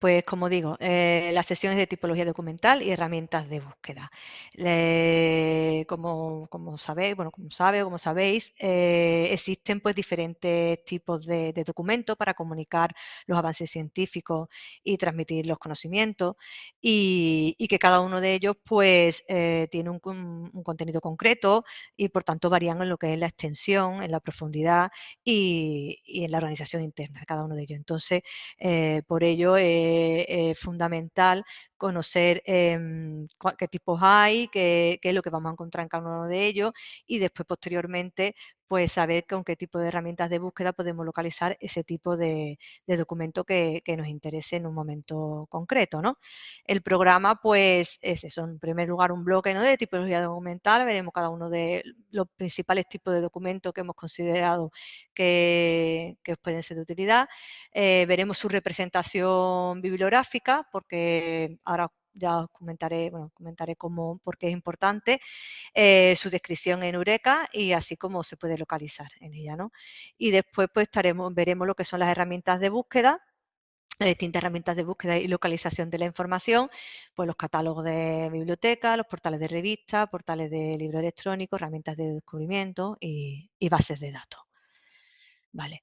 Pues como digo, eh, las sesiones de tipología documental y herramientas de búsqueda. como, sabéis, bueno, como sabe como sabéis, eh, existen pues diferentes tipos de, documentos para comunicar los avances científicos y transmitir los conocimientos y, que cada uno de ellos pues eh, tiene un, contenido concreto y por tanto varían en lo que es la extensión, en la profundidad y, y en la organización interna de cada uno de ellos. Entonces, por ello es fundamental conocer em, qué tipos hay, qué, es lo que vamos a encontrar en cada uno de ellos y después posteriormente pues saber con qué tipo de herramientas de búsqueda podemos localizar ese tipo de, documento que, nos interese en un momento concreto. ¿no? El programa pues es en primer lugar un bloque ¿no? de tipología documental, veremos cada uno de los principales tipos de documentos que hemos considerado que, pueden ser de utilidad. Eh, veremos su representación bibliográfica porque ahora ya os comentaré, bueno, comentaré cómo, por qué es importante, eh, su descripción en Eureka y así como se puede localizar en ella, ¿no? Y después pues estaremos, veremos lo que son las herramientas de búsqueda, las distintas herramientas de búsqueda y localización de la información, pues los catálogos de biblioteca, los portales de revistas, portales de libro electrónico, herramientas de descubrimiento y, y bases de datos. Vale.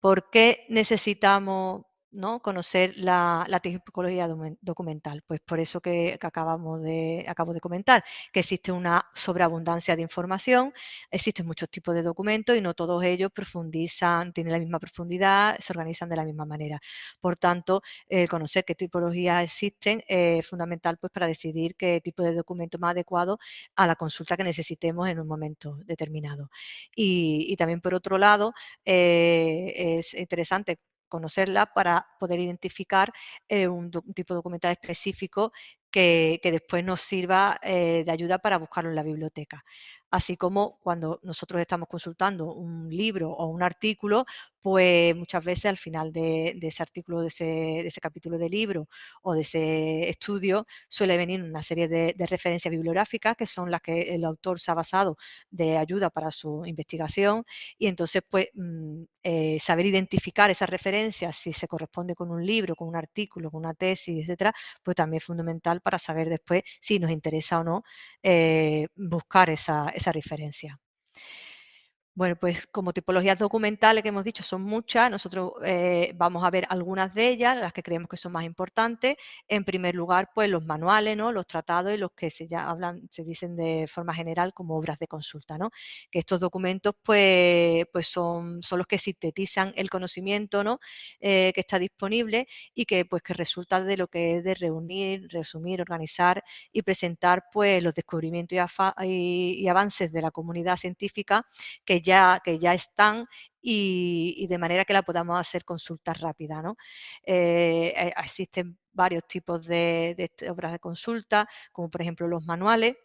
¿Por qué necesitamos ¿no? conocer la, tipología documental. Pues por eso que, acabamos de, acabo de comentar, que existe una sobreabundancia de información, existen muchos tipos de documentos y no todos ellos profundizan, tienen la misma profundidad, se organizan de la misma manera. Por tanto, conocer qué tipologías existen es fundamental pues, para decidir qué tipo de documento más adecuado a la consulta que necesitemos en un momento determinado. Y, también por otro lado, eh, es interesante conocerla para poder identificar eh, un, tipo documental específico que, después nos sirva eh, de ayuda para buscarlo en la biblioteca. Así como cuando nosotros estamos consultando un libro o un artículo, pues muchas veces al final de, ese artículo, de ese, capítulo de libro o de ese estudio, suele venir una serie de, referencias bibliográficas que son las que el autor se ha basado de ayuda para su investigación y entonces pues mm, eh, saber identificar esas referencias, si se corresponde con un libro, con un artículo, con una tesis, etcétera, pues también es fundamental para saber después si nos interesa o no eh, buscar esa, esa referencia. Bueno, pues como tipologías documentales que hemos dicho son muchas, nosotros eh, vamos a ver algunas de ellas, las que creemos que son más importantes. En primer lugar, pues los manuales, ¿no? los tratados y los que se ya hablan, se dicen de forma general como obras de consulta, ¿no? Que estos documentos, pues, pues son, son los que sintetizan el conocimiento, ¿no? Eh, que está disponible y que, pues, que resulta de lo que es de reunir, resumir, organizar y presentar, pues, los descubrimientos y, avances de la comunidad científica que ya, que ya están y, de manera que la podamos hacer consultas rápidas. ¿no? Eh, eh, existen varios tipos de, obras de consulta, como por ejemplo los manuales,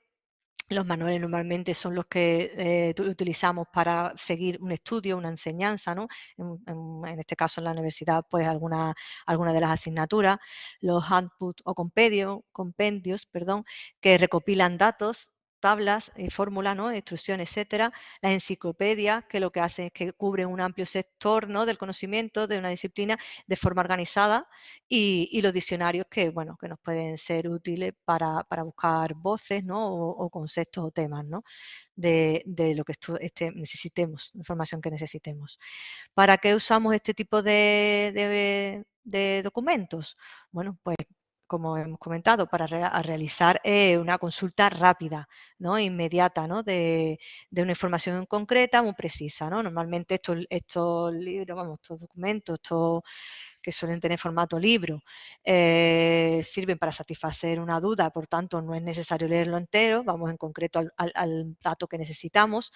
los manuales normalmente son los que eh, utilizamos para seguir un estudio, una enseñanza, ¿no? En, este caso en la universidad, pues alguna, alguna de las asignaturas, los handbooks o compendios, compendios perdón, que recopilan datos tablas, y fórmulas, ¿no? instrucciones, etcétera, las enciclopedias, que lo que hacen es que cubren un amplio sector ¿no? del conocimiento de una disciplina de forma organizada, y, los diccionarios que, bueno, que nos pueden ser útiles para, buscar voces ¿no? o, conceptos o temas ¿no? de, lo que este, necesitemos, información que necesitemos. ¿Para qué usamos este tipo de, de documentos? Bueno, pues como hemos comentado, para realizar eh, una consulta rápida, ¿no? inmediata, ¿no? De, una información concreta, muy precisa. ¿no? Normalmente estos, estos libros, vamos, estos documentos, estos que suelen tener formato libro, eh, sirven para satisfacer una duda, por tanto no es necesario leerlo entero, vamos en concreto al, dato que necesitamos,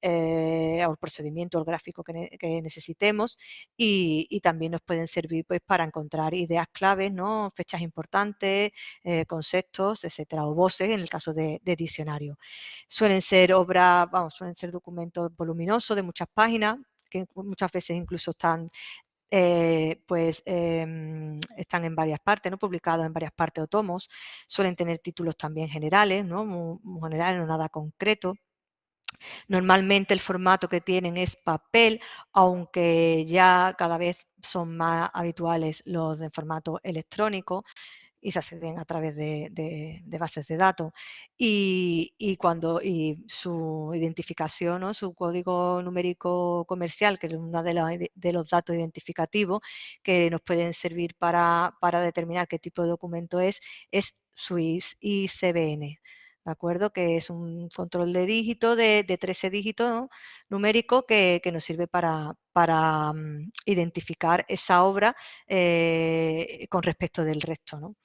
eh, al procedimiento, al gráfico que, necesitemos y, también nos pueden servir pues, para encontrar ideas claves, ¿no? fechas importantes, eh, conceptos, etcétera, o voces en el caso de, de diccionario. Suelen ser obras, vamos, suelen ser documentos voluminosos de muchas páginas, que muchas veces incluso están eh, pues em, están en varias partes, ¿no? publicados en varias partes o tomos, suelen tener títulos también generales, ¿no? muy, generales, no nada concreto. Normalmente el formato que tienen es papel, aunque ya cada vez son más habituales los de formato electrónico y se acceden a través de, bases de datos. Y, cuando su identificación, o su código numérico comercial, que es uno de, de, los datos identificativos que nos pueden servir para, para determinar qué tipo de documento es, es su ICBN. ¿De acuerdo? Que es un control de dígito de, 13 dígitos numérico que, nos sirve para, para mm, identificar esa obra eh, con respecto del resto, ¿no?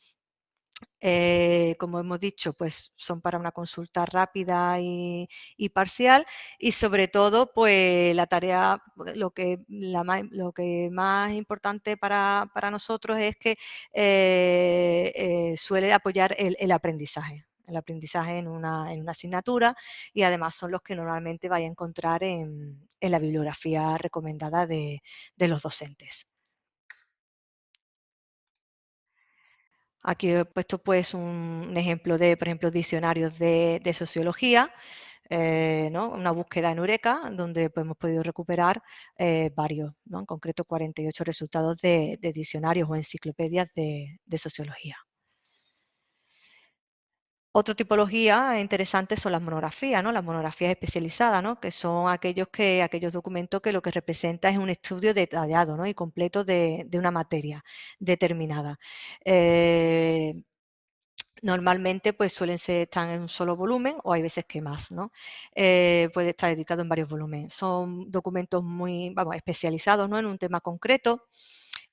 Eh, como hemos dicho, pues son para una consulta rápida y, parcial y sobre todo, pues la tarea, lo que, lo que más importante para, nosotros es que eh, suele apoyar el aprendizaje el aprendizaje en una, asignatura y además son los que normalmente vaya a encontrar en, la bibliografía recomendada de, los docentes. Aquí he puesto pues un, ejemplo de, por ejemplo, diccionarios de, sociología, eh, una búsqueda en Eureka, donde pues, hemos podido recuperar eh, varios, en concreto 48 resultados de, diccionarios o enciclopedias de sociología. Otra tipología interesante son las monografías, ¿no? Las monografías especializadas, ¿no? Que son aquellos que aquellos documentos que lo que representa es un estudio detallado, ¿no? Y completo de, una materia determinada. Eh, normalmente pues suelen ser, están en un solo volumen o hay veces que más, ¿no? Eh, puede estar editado en varios volúmenes. Son documentos muy, vamos, especializados, ¿no? En un tema concreto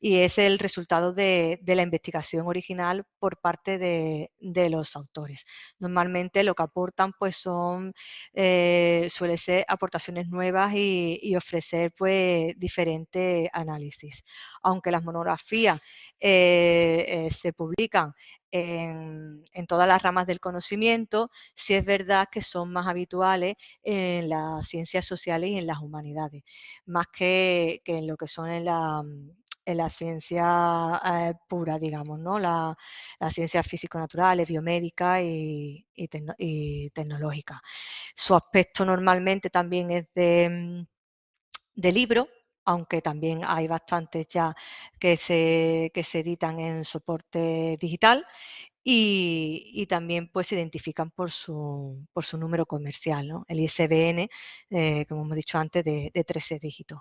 y es el resultado de, la investigación original por parte de, los autores. Normalmente lo que aportan pues son, eh, suele ser aportaciones nuevas y, ofrecer pues diferentes análisis. Aunque las monografías eh, eh, se publican en, todas las ramas del conocimiento, sí es verdad que son más habituales en las ciencias sociales y en las humanidades, más que en lo que son en la, la ciencia eh, pura, digamos, ¿no? La, ciencia físico-naturales, biomédica y, tecnológica. Su aspecto normalmente también es de, mm, de libro, aunque también hay bastantes ya que se, que se editan en soporte digital y, también pues se identifican por su, por su número comercial, ¿no? el ISBN, eh, como hemos dicho antes, de, de 13 dígitos.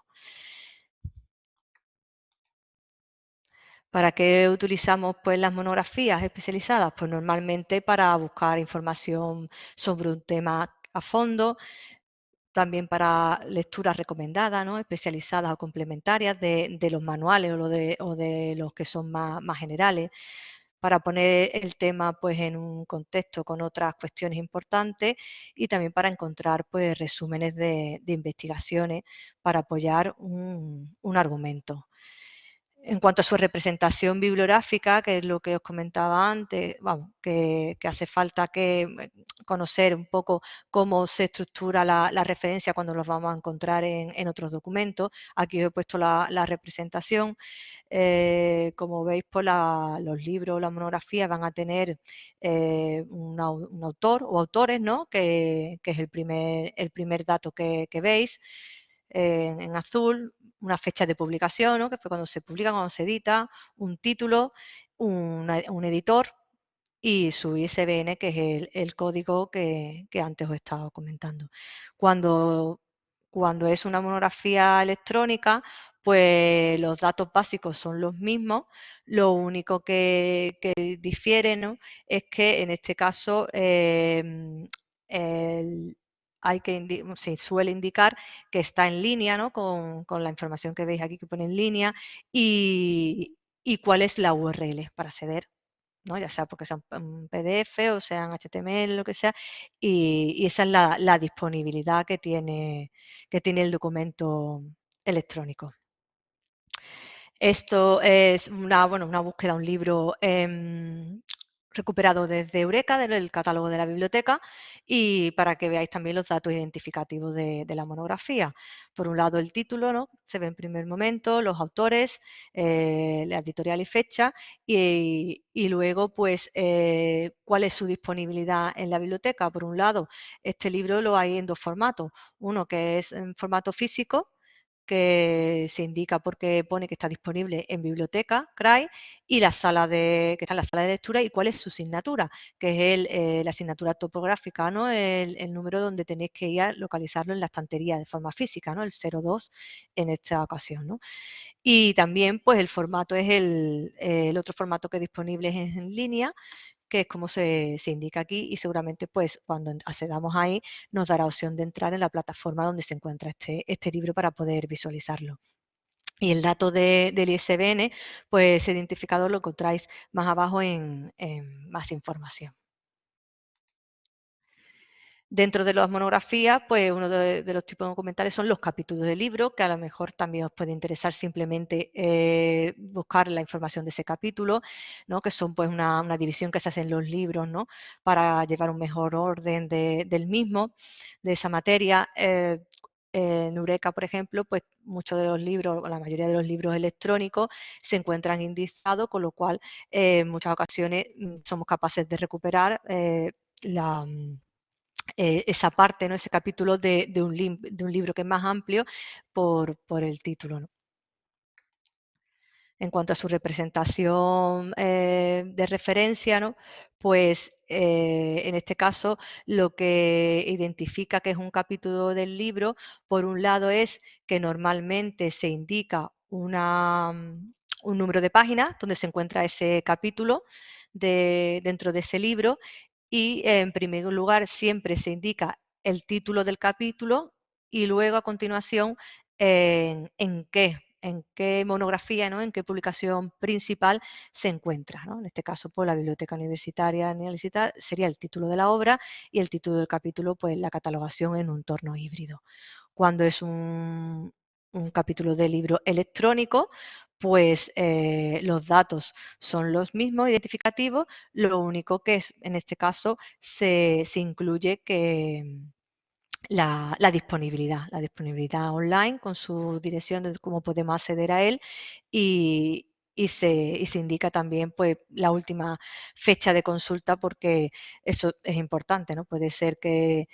¿Para qué utilizamos pues, las monografías especializadas? Pues normalmente para buscar información sobre un tema a fondo, también para lecturas recomendadas, ¿no? especializadas o complementarias de, los manuales o, de, los que son más, generales, para poner el tema pues, en un contexto con otras cuestiones importantes y también para encontrar pues, resúmenes de, investigaciones para apoyar un argumento. En cuanto a su representación bibliográfica, que es lo que os comentaba antes, vamos, que, hace falta que eh, conocer un poco cómo se estructura la, referencia cuando los vamos a encontrar en, otros documentos. Aquí os he puesto la, representación. Eh, como veis, pues los libros, las monografías van a tener eh, un, autor o autores, ¿no? que, es el primer, el primer dato que, veis. en azul, una fecha de publicación, que fue cuando se publica, cuando se edita, un título, un editor y su ISBN, que es el, código que, antes os he estado comentando. Cuando, cuando es una monografía electrónica, pues los datos básicos son los mismos, lo único que, difiere es que en este caso em, el, hay que se suele indicar que está en línea ¿no? con, la información que veis aquí que pone en línea y, cuál es la URL para acceder, ¿no? ya sea porque sea un PDF o sea en HTML, lo que sea, y, esa es la, disponibilidad que tiene, que tiene el documento electrónico. Esto es una, bueno, una búsqueda, un libro em, recuperado desde Eureka, del catálogo de la biblioteca, y para que veáis también los datos identificativos de, la monografía. Por un lado el título, ¿no? se ve en primer momento, los autores, eh, la editorial y fecha, y, luego pues eh, cuál es su disponibilidad en la biblioteca. Por un lado, este libro lo hay en dos formatos, uno que es en formato físico, que se indica porque pone que está disponible en biblioteca, CRAI, y la sala de, que está en la sala de lectura y cuál es su asignatura, que es el, eh, la asignatura topográfica, ¿no? El, número donde tenéis que ir a localizarlo en la estantería de forma física, ¿no? El 02 en esta ocasión, ¿no? Y también, pues el formato es el, el otro formato que es disponible es en línea, que es como se, se, indica aquí y seguramente pues cuando accedamos ahí nos dará opción de entrar en la plataforma donde se encuentra este, este libro para poder visualizarlo. Y el dato de, del ISBN, pues ese identificador lo encontráis más abajo en, en más información. Dentro de las monografías, pues uno de, de, los tipos documentales son los capítulos de libro, que a lo mejor también os puede interesar simplemente eh, buscar la información de ese capítulo, ¿no? que son pues una, división que se hace en los libros ¿no? para llevar un mejor orden de, del mismo, de esa materia. Eh, en Eureka, por ejemplo, pues muchos de los libros, la mayoría de los libros electrónicos se encuentran indizados, con lo cual eh, en muchas ocasiones mm, somos capaces de recuperar eh, la eh, esa parte, ¿no? ese capítulo de, un libro que es más amplio por, el título. ¿no? En cuanto a su representación eh, de referencia, ¿no? pues eh, en este caso lo que identifica que es un capítulo del libro, por un lado es que normalmente se indica una, un número de páginas donde se encuentra ese capítulo de, dentro de ese libro y en primer lugar siempre se indica el título del capítulo y luego a continuación en, qué, en qué monografía, ¿no? en qué publicación principal se encuentra. ¿no? En este caso, pues la Biblioteca Universitaria sería el título de la obra y el título del capítulo, pues la catalogación en un entorno híbrido. Cuando es un, un capítulo de libro electrónico, pues eh, los datos son los mismos identificativos, lo único que es, en este caso se, se incluye que la, la, disponibilidad, la disponibilidad online con su dirección de cómo podemos acceder a él y, y se, y se, indica también pues, la última fecha de consulta porque eso es importante, ¿no? Puede ser que,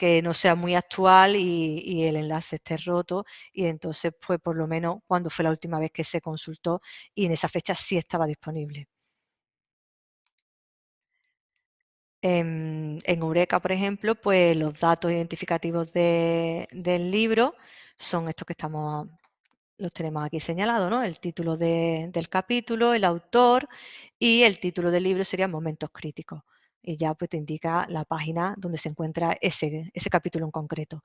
que no sea muy actual y, el enlace esté roto y entonces fue por lo menos cuando fue la última vez que se consultó y en esa fecha sí estaba disponible. En, en Eureka, por ejemplo, pues los datos identificativos de, del libro son estos que estamos los tenemos aquí señalados, ¿no? El título de, del capítulo, el autor y el título del libro serían momentos críticos y ya pues te indica la página donde se encuentra ese, ese capítulo en concreto.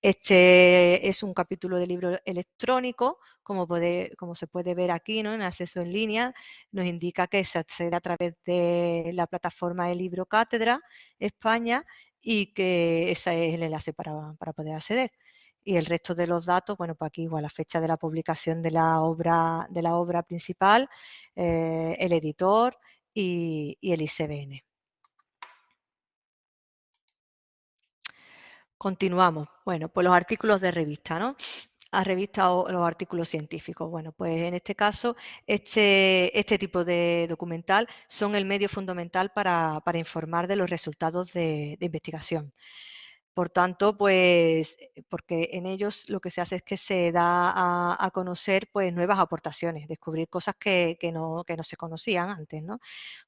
Este es un capítulo de libro electrónico, como, puede, como se puede ver aquí ¿no? en acceso en línea, nos indica que se accede a través de la plataforma de Libro Cátedra España y que ese es el enlace para, para poder acceder y el resto de los datos, bueno, pues aquí igual la fecha de la publicación de la obra, de la obra principal, eh, el editor y, y, el ICBN. Continuamos. Bueno, pues los artículos de revista, ¿no? A revista o los artículos científicos. Bueno, pues en este caso, este, este tipo de documental son el medio fundamental para, para informar de los resultados de, de investigación. Por tanto, pues, porque en ellos lo que se hace es que se da a, a conocer pues, nuevas aportaciones, descubrir cosas que, que, no, que no se conocían antes, ¿no?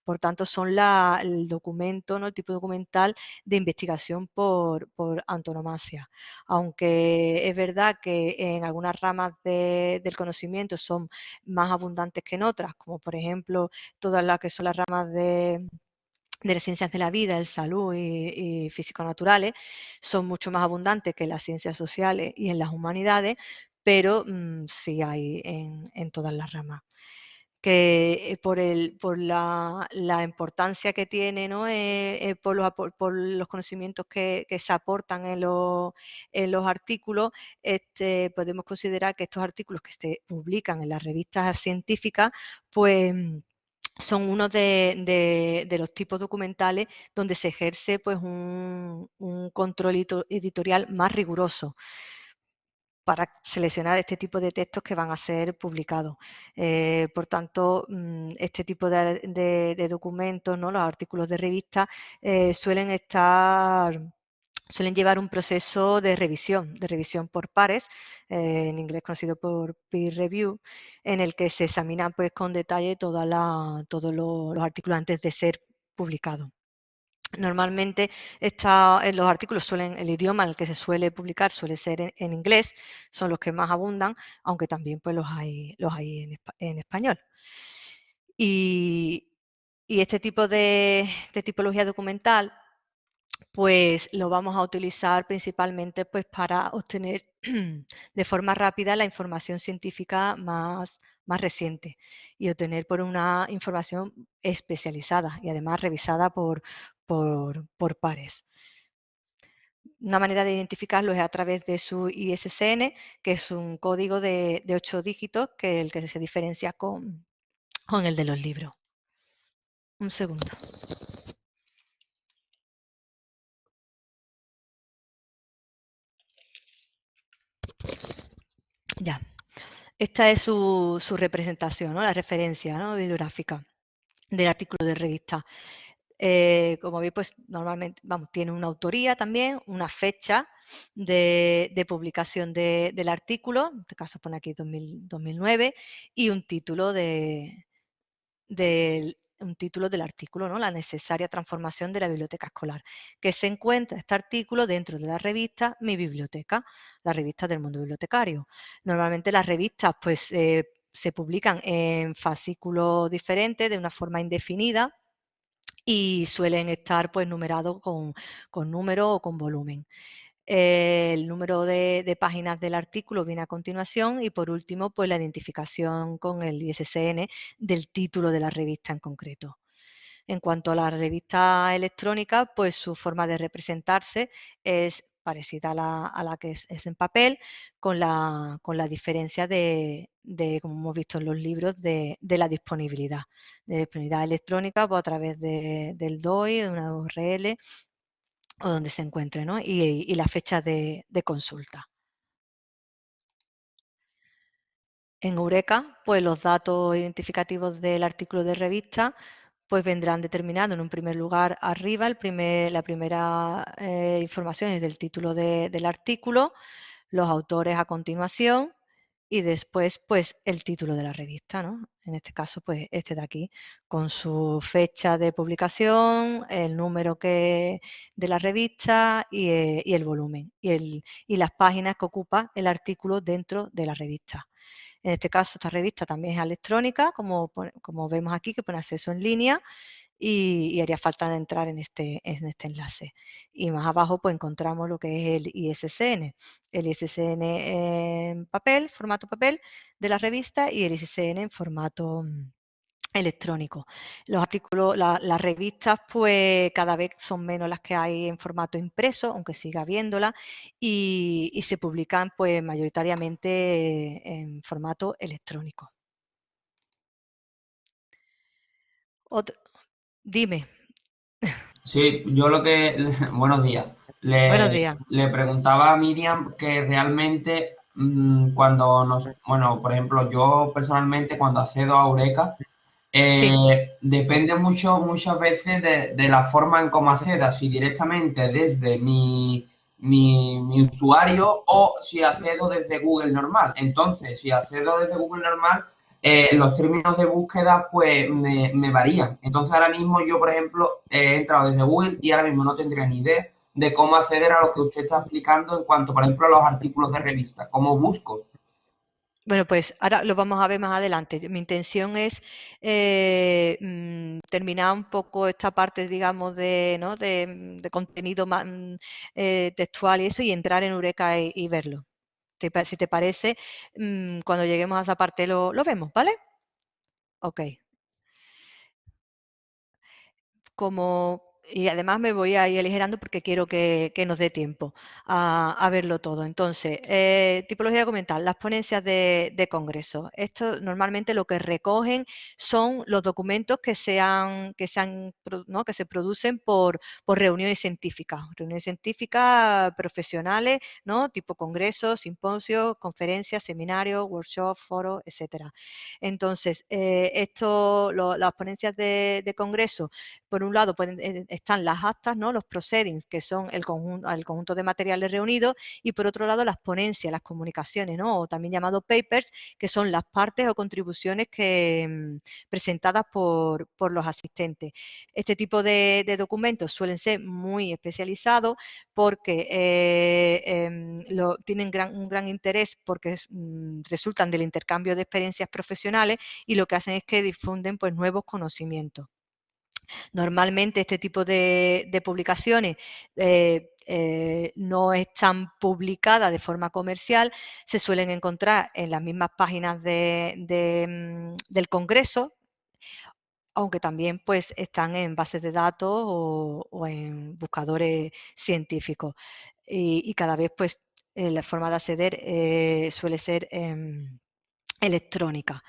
Por tanto, son la, el documento, ¿no? el tipo documental de investigación por, por antonomasia. Aunque es verdad que en algunas ramas de, del conocimiento son más abundantes que en otras, como por ejemplo todas las que son las ramas de de las ciencias de la vida, el salud y, y físico-naturales son mucho más abundantes que las ciencias sociales y en las humanidades, pero mmm, sí hay en, en, todas las ramas. Que eh, por, el, por la, la importancia que tiene, ¿no? Eh, eh, por, los, por, los, conocimientos que, que se aportan en, lo, en, los artículos, este, podemos considerar que estos artículos que se publican en las revistas científicas, pues son uno de, los tipos documentales donde se ejerce pues, un, control editorial más riguroso para seleccionar este tipo de textos que van a ser publicados. Eh, por tanto, mm, este tipo de, documentos, ¿no? los artículos de revista, eh, suelen estar suelen llevar un proceso de revisión, de revisión por pares, eh, en inglés conocido por peer review, en el que se examinan pues, con detalle todos los artículos antes de ser publicados. Normalmente los artículos suelen, el idioma en el que se suele publicar suele ser en, inglés, son los que más abundan, aunque también pues, los hay, los hay en, español. Y, este tipo de tipología documental pues lo vamos a utilizar principalmente pues para obtener de forma rápida la información científica más, más reciente y obtener por una información especializada y además revisada por, por, pares. Una manera de identificarlo es a través de su ISSN, que es un código de, ocho dígitos, que el que se diferencia con, con el de los libros. Un segundo. Ya. Esta es su, representación, la referencia bibliográfica del artículo de revista. Eh, como veis, pues normalmente vamos, tiene una autoría también, una fecha de, publicación del artículo, en este caso pone aquí 2009, y un título de, del un título del artículo, ¿no? la necesaria transformación de la biblioteca escolar, que se encuentra este artículo dentro de la revista Mi Biblioteca, la revista del mundo bibliotecario. Normalmente las revistas pues, eh, se publican en fascículos diferentes, de una forma indefinida, y suelen estar pues, numerados con, con número o con volumen el número de, páginas del artículo viene a continuación y por último, pues la identificación con el ISSN del título de la revista en concreto. En cuanto a la revista electrónica, pues su forma de representarse es parecida a la, que es, en papel, con la, diferencia de, como hemos visto en los libros, de, la disponibilidad. De disponibilidad electrónica pues, a través del DOI, de una URL o donde se encuentre, ¿no? y, la fecha de, consulta. En Eureka, pues los datos identificativos del artículo de revista pues vendrán determinados en un primer lugar arriba, el primer, la primera eh, información es del título del artículo, los autores a continuación y después pues el título de la revista, ¿no? En este caso pues este de aquí, con su fecha de publicación, el número que de la revista y, eh, el volumen y, y las páginas que ocupa el artículo dentro de la revista. En este caso esta revista también es electrónica, como, como vemos aquí que pone acceso en línea y, haría falta entrar en este, en este enlace. Y más abajo pues encontramos lo que es el ISSN, el ISSN en papel, formato papel de la revista y el ISSN en formato mm, electrónico. Los artículos, las revistas, pues cada vez son menos las que hay en formato impreso, aunque siga habiéndola, y, y se publican pues mayoritariamente en formato electrónico. Otro, Dime. Sí, yo lo que... Buenos días. Le, Buenos días. Le preguntaba a Miriam que realmente mm, cuando nos... Bueno, por ejemplo, yo personalmente cuando accedo a Eureka, eh, depende mucho, muchas veces de, la forma en cómo acceda, si directamente desde mi, mi, mi, usuario o si accedo desde Google normal. Entonces, si accedo desde Google normal, eh, los términos de búsqueda pues me, varían. Entonces ahora mismo yo, por ejemplo, he entrado desde Google y ahora mismo no tendría ni idea de cómo acceder a lo que usted está explicando en cuanto, por ejemplo, a los artículos de revista, cómo busco. Bueno, pues ahora lo vamos a ver más adelante. Mi intención es eh, mm, terminar un poco esta parte, digamos, de, ¿no? de, contenido más, mm, eh, textual y eso y entrar en Eureka y verlo si te parece, mm, cuando lleguemos a esa parte lo, lo vemos, ¿vale? Ok. Como y además me voy a ir aligerando porque quiero que, nos dé tiempo a, verlo todo. Entonces, eh, tipología documental, las ponencias de, congreso. Esto normalmente lo que recogen son los documentos que, sean, que, sean, ¿no? que se producen por, por reuniones científicas, reuniones científicas profesionales, ¿no? tipo congresos, simposios, conferencias, seminarios, workshops, foros, etcétera. Entonces, eh, esto, las ponencias de, de, congreso, por un lado, pueden eh, están las actas, ¿no? los proceedings, que son el conjunto, el conjunto de materiales reunidos, y por otro lado las ponencias, las comunicaciones, ¿no? o también llamado papers, que son las partes o contribuciones que, mm, presentadas por, los asistentes. Este tipo de, documentos suelen ser muy especializados porque eh, em, tienen un gran interés porque mm, resultan del intercambio de experiencias profesionales y lo que hacen es que difunden pues, nuevos conocimientos. Normalmente este tipo de, publicaciones eh, eh, no están publicadas de forma comercial, se suelen encontrar en las mismas páginas mm, del Congreso, aunque también pues están en bases de datos o, en buscadores científicos. Y, cada vez pues eh, la forma de acceder suele ser em, electrónica.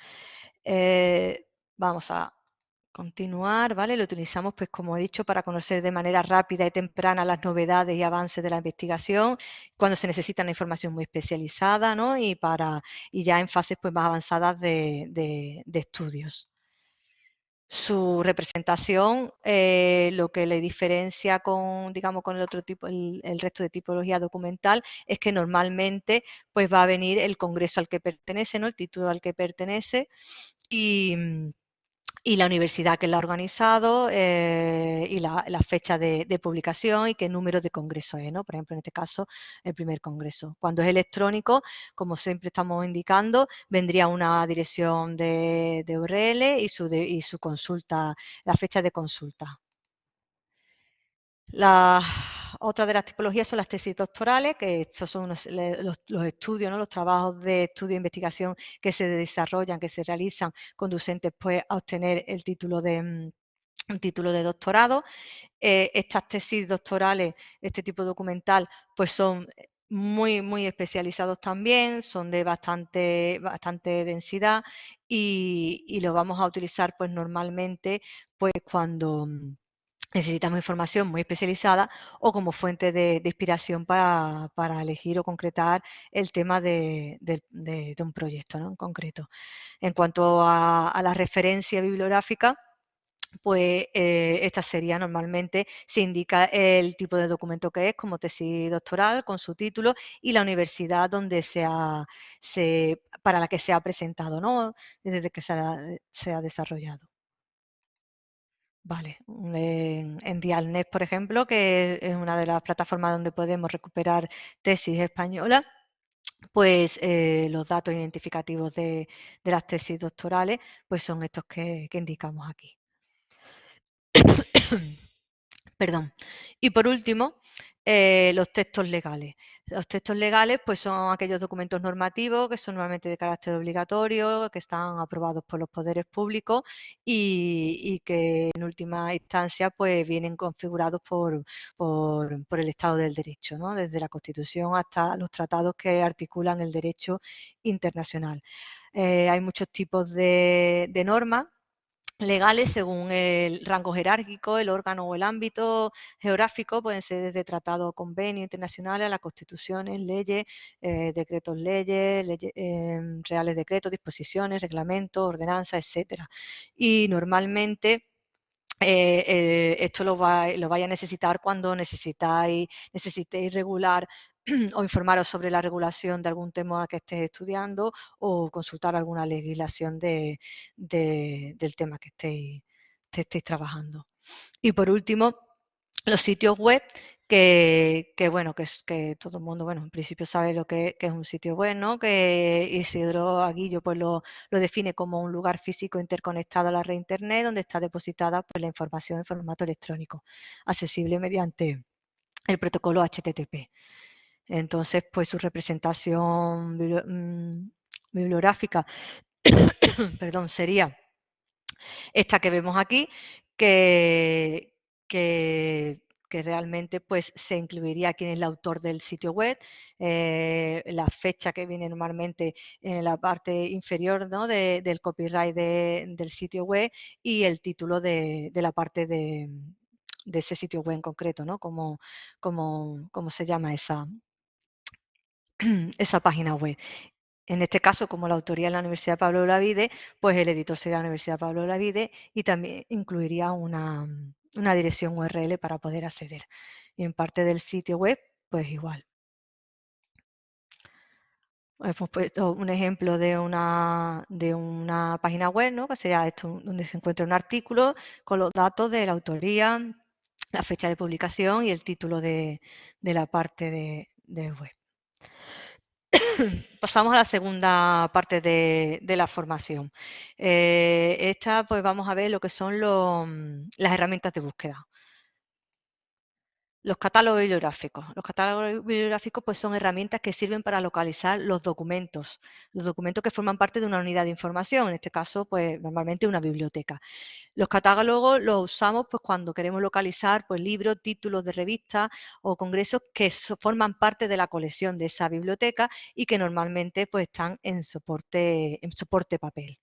vamos a Continuar, ¿vale? Lo utilizamos, pues como he dicho, para conocer de manera rápida y temprana las novedades y avances de la investigación, cuando se necesita una información muy especializada, ¿no? Y, para, y ya en fases pues, más avanzadas de, estudios. Su representación, eh, lo que le diferencia con, digamos, con el otro tipo, el, el, resto de tipología documental, es que normalmente pues va a venir el congreso al que pertenece, ¿no? El título al que pertenece y y la universidad que la ha organizado eh, y la, fecha de, publicación y qué número de congreso es, ¿no? Por ejemplo, en este caso, el primer congreso. Cuando es electrónico, como siempre estamos indicando, vendría una dirección de, URL y su, y su consulta, la fecha de consulta. Otra de las tipologías son las tesis doctorales, que estos son los, estudios, los trabajos de estudio e investigación que se desarrollan, que se realizan, conducentes pues, a obtener el título de, mm, título de doctorado. Eh, estas tesis doctorales, este tipo documental, pues son muy, muy especializados también, son de bastante, bastante densidad y, y lo vamos a utilizar pues normalmente pues cuando mm, necesitamos información muy especializada o como fuente de, inspiración para, elegir o concretar el tema de, un proyecto en concreto. En cuanto a, la referencia bibliográfica, pues eh, esta sería normalmente, se indica el tipo de documento que es, como tesis doctoral, con su título, y la universidad donde sea, se, para la que se ha presentado, ¿no? desde que se ha desarrollado. Vale, en, Dialnet, por ejemplo, que es una de las plataformas donde podemos recuperar tesis españolas, pues eh, los datos identificativos de, las tesis doctorales pues son estos que indicamos aquí. Perdón. Y por último, eh, los textos legales. Los textos legales pues son aquellos documentos normativos que son normalmente de carácter obligatorio, que están aprobados por los poderes públicos y, que en última instancia pues vienen configurados por, por, el Estado del Derecho, ¿no? desde la Constitución hasta los tratados que articulan el derecho internacional. Eh, hay muchos tipos de, de normas legales según el rango jerárquico, el órgano o el ámbito geográfico, pueden ser desde tratados o convenios internacionales a las constituciones, leyes, eh, decretos leyes, em, reales decretos, disposiciones, reglamentos, ordenanzas, etcétera. Y normalmente eh, eh, esto lo, va, lo vaya a necesitar cuando necesitáis, necesitéis regular o informaros sobre la regulación de algún tema que estéis estudiando o consultar alguna legislación de, del tema que estéis, estéis trabajando. Y por último, los sitios web que, bueno, que, todo el mundo, bueno, en principio sabe lo que, es un sitio web, ¿no? Que Isidro Aguillo pues lo, lo, define como un lugar físico interconectado a la red internet donde está depositada pues, la información en formato electrónico, accesible mediante el protocolo HTTP. Entonces, pues su representación mm, bibliográfica perdón, sería esta que vemos aquí, que, que, realmente pues, se incluiría quién es el autor del sitio web, eh, la fecha que viene normalmente en la parte inferior ¿no? del copyright del sitio web y el título de, la parte de, ese sitio web en concreto, ¿no? Como, como, como se llama esa, esa página web. En este caso, como la autoría es la Universidad Pablo Lavide, pues el editor sería la Universidad Pablo Lavide y también incluiría una, una dirección URL para poder acceder. Y en parte del sitio web, pues igual. Hemos puesto un ejemplo de una, de una página web, ¿no? que sería esto, donde se encuentra un artículo con los datos de la autoría, la fecha de publicación y el título de, la parte de, web. Pasamos a la segunda parte de, la formación. Eh, esta, pues vamos a ver lo que son las herramientas de búsqueda. Los catálogos bibliográficos. Los catálogos bibliográficos pues, son herramientas que sirven para localizar los documentos, los documentos que forman parte de una unidad de información, en este caso, pues normalmente una biblioteca. Los catálogos los usamos pues, cuando queremos localizar pues, libros, títulos de revistas o congresos que forman parte de la colección de esa biblioteca y que normalmente pues, están en soporte, en soporte papel.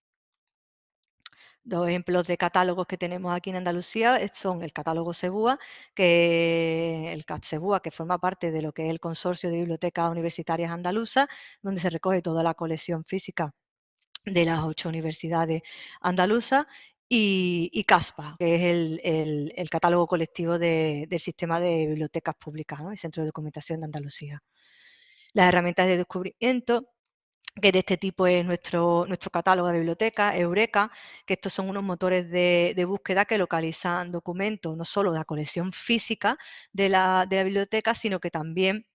Dos ejemplos de catálogos que tenemos aquí en Andalucía son el catálogo Sebúa, que el CAT Sebúa, que forma parte de lo que es el Consorcio de Bibliotecas Universitarias Andaluzas, donde se recoge toda la colección física de las ocho universidades andaluzas, y, CASPA, que es el, catálogo colectivo del sistema de bibliotecas públicas, el Centro de Documentación de Andalucía. Las herramientas de descubrimiento que de este tipo es nuestro, nuestro catálogo de biblioteca, Eureka, que estos son unos motores de, búsqueda que localizan documentos no solo de la colección física de la, biblioteca, sino que también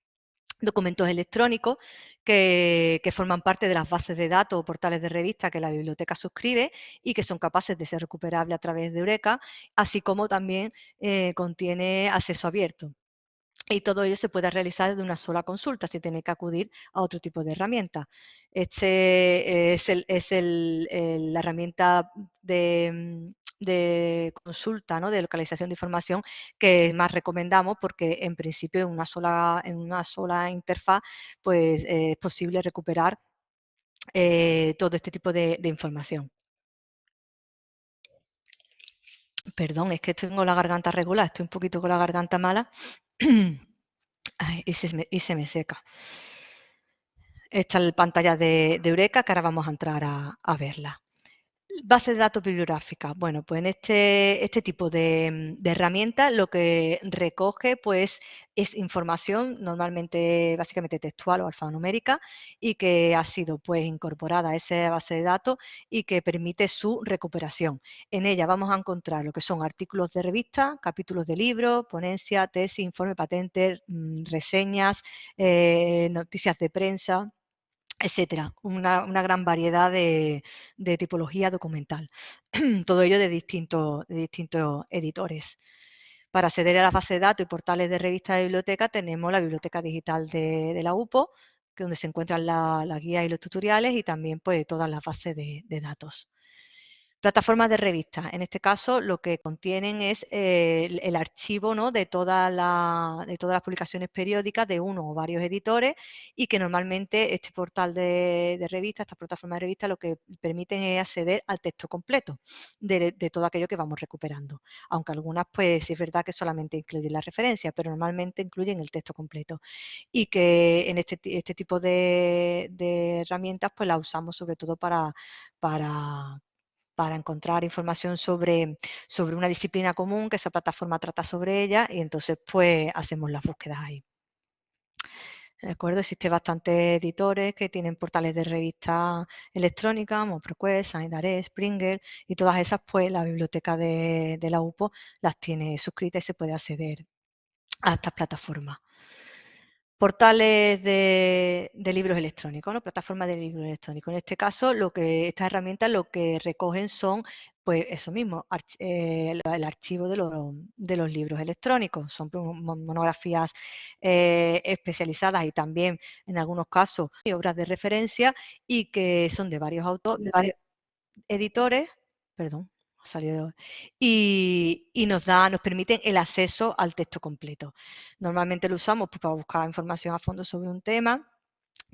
documentos electrónicos que, forman parte de las bases de datos o portales de revista que la biblioteca suscribe y que son capaces de ser recuperables a través de Eureka, así como también eh, contiene acceso abierto y todo ello se puede realizar de una sola consulta sin tener que acudir a otro tipo de herramienta. Este es, la herramienta de, consulta, ¿no? de localización de información que más recomendamos porque en principio en una sola, en una sola interfaz pues, es posible recuperar eh, todo este tipo de, de información. Perdón, es que tengo la garganta regular, estoy un poquito con la garganta mala y, se me, seca. Esta es la pantalla de, Eureka que ahora vamos a entrar a verla. Base de datos bibliográfica. Bueno, pues en este, este tipo de, herramientas lo que recoge pues es información normalmente básicamente textual o alfanumérica y que ha sido pues incorporada a esa base de datos y que permite su recuperación. En ella vamos a encontrar lo que son artículos de revista, capítulos de libros, ponencia, tesis, informe patente, mm, reseñas, eh, noticias de prensa, etcétera, una, gran variedad de, tipología documental, todo ello de distintos, distintos editores. Para acceder a la base de datos y portales de revistas de biblioteca tenemos la biblioteca digital de, la UPO, donde se encuentran las guías y los tutoriales y también pues, todas las bases de datos. Plataformas de revistas. En este caso, lo que contienen es eh, el, archivo ¿no? de, toda de todas las publicaciones periódicas de uno o varios editores y que normalmente este portal de, de revistas, esta plataforma de revistas, lo que permiten es acceder al texto completo de, todo aquello que vamos recuperando. Aunque algunas, pues, es verdad que solamente incluyen la referencia, pero normalmente incluyen el texto completo. Y que en este, este tipo de, herramientas, pues, las usamos sobre todo para para encontrar información sobre, sobre una disciplina común que esa plataforma trata sobre ella y entonces pues hacemos las búsquedas ahí. ¿De acuerdo? Existen bastantes editores que tienen portales de revistas electrónicas, como ProQuest, Sanidare, Springer, y todas esas, pues la biblioteca de, de la UPO las tiene suscritas y se puede acceder a estas plataformas portales de, libros electrónicos, ¿no? plataformas de libros electrónicos. En este caso, lo que estas herramientas lo que recogen son, pues eso mismo, eh, el archivo de, los libros electrónicos. Son monografías eh, especializadas y también, en algunos casos, obras de referencia y que son de varios autores, de varios editores, perdón, y, nos da, nos permiten el acceso al texto completo. Normalmente lo usamos pues, para buscar información a fondo sobre un tema,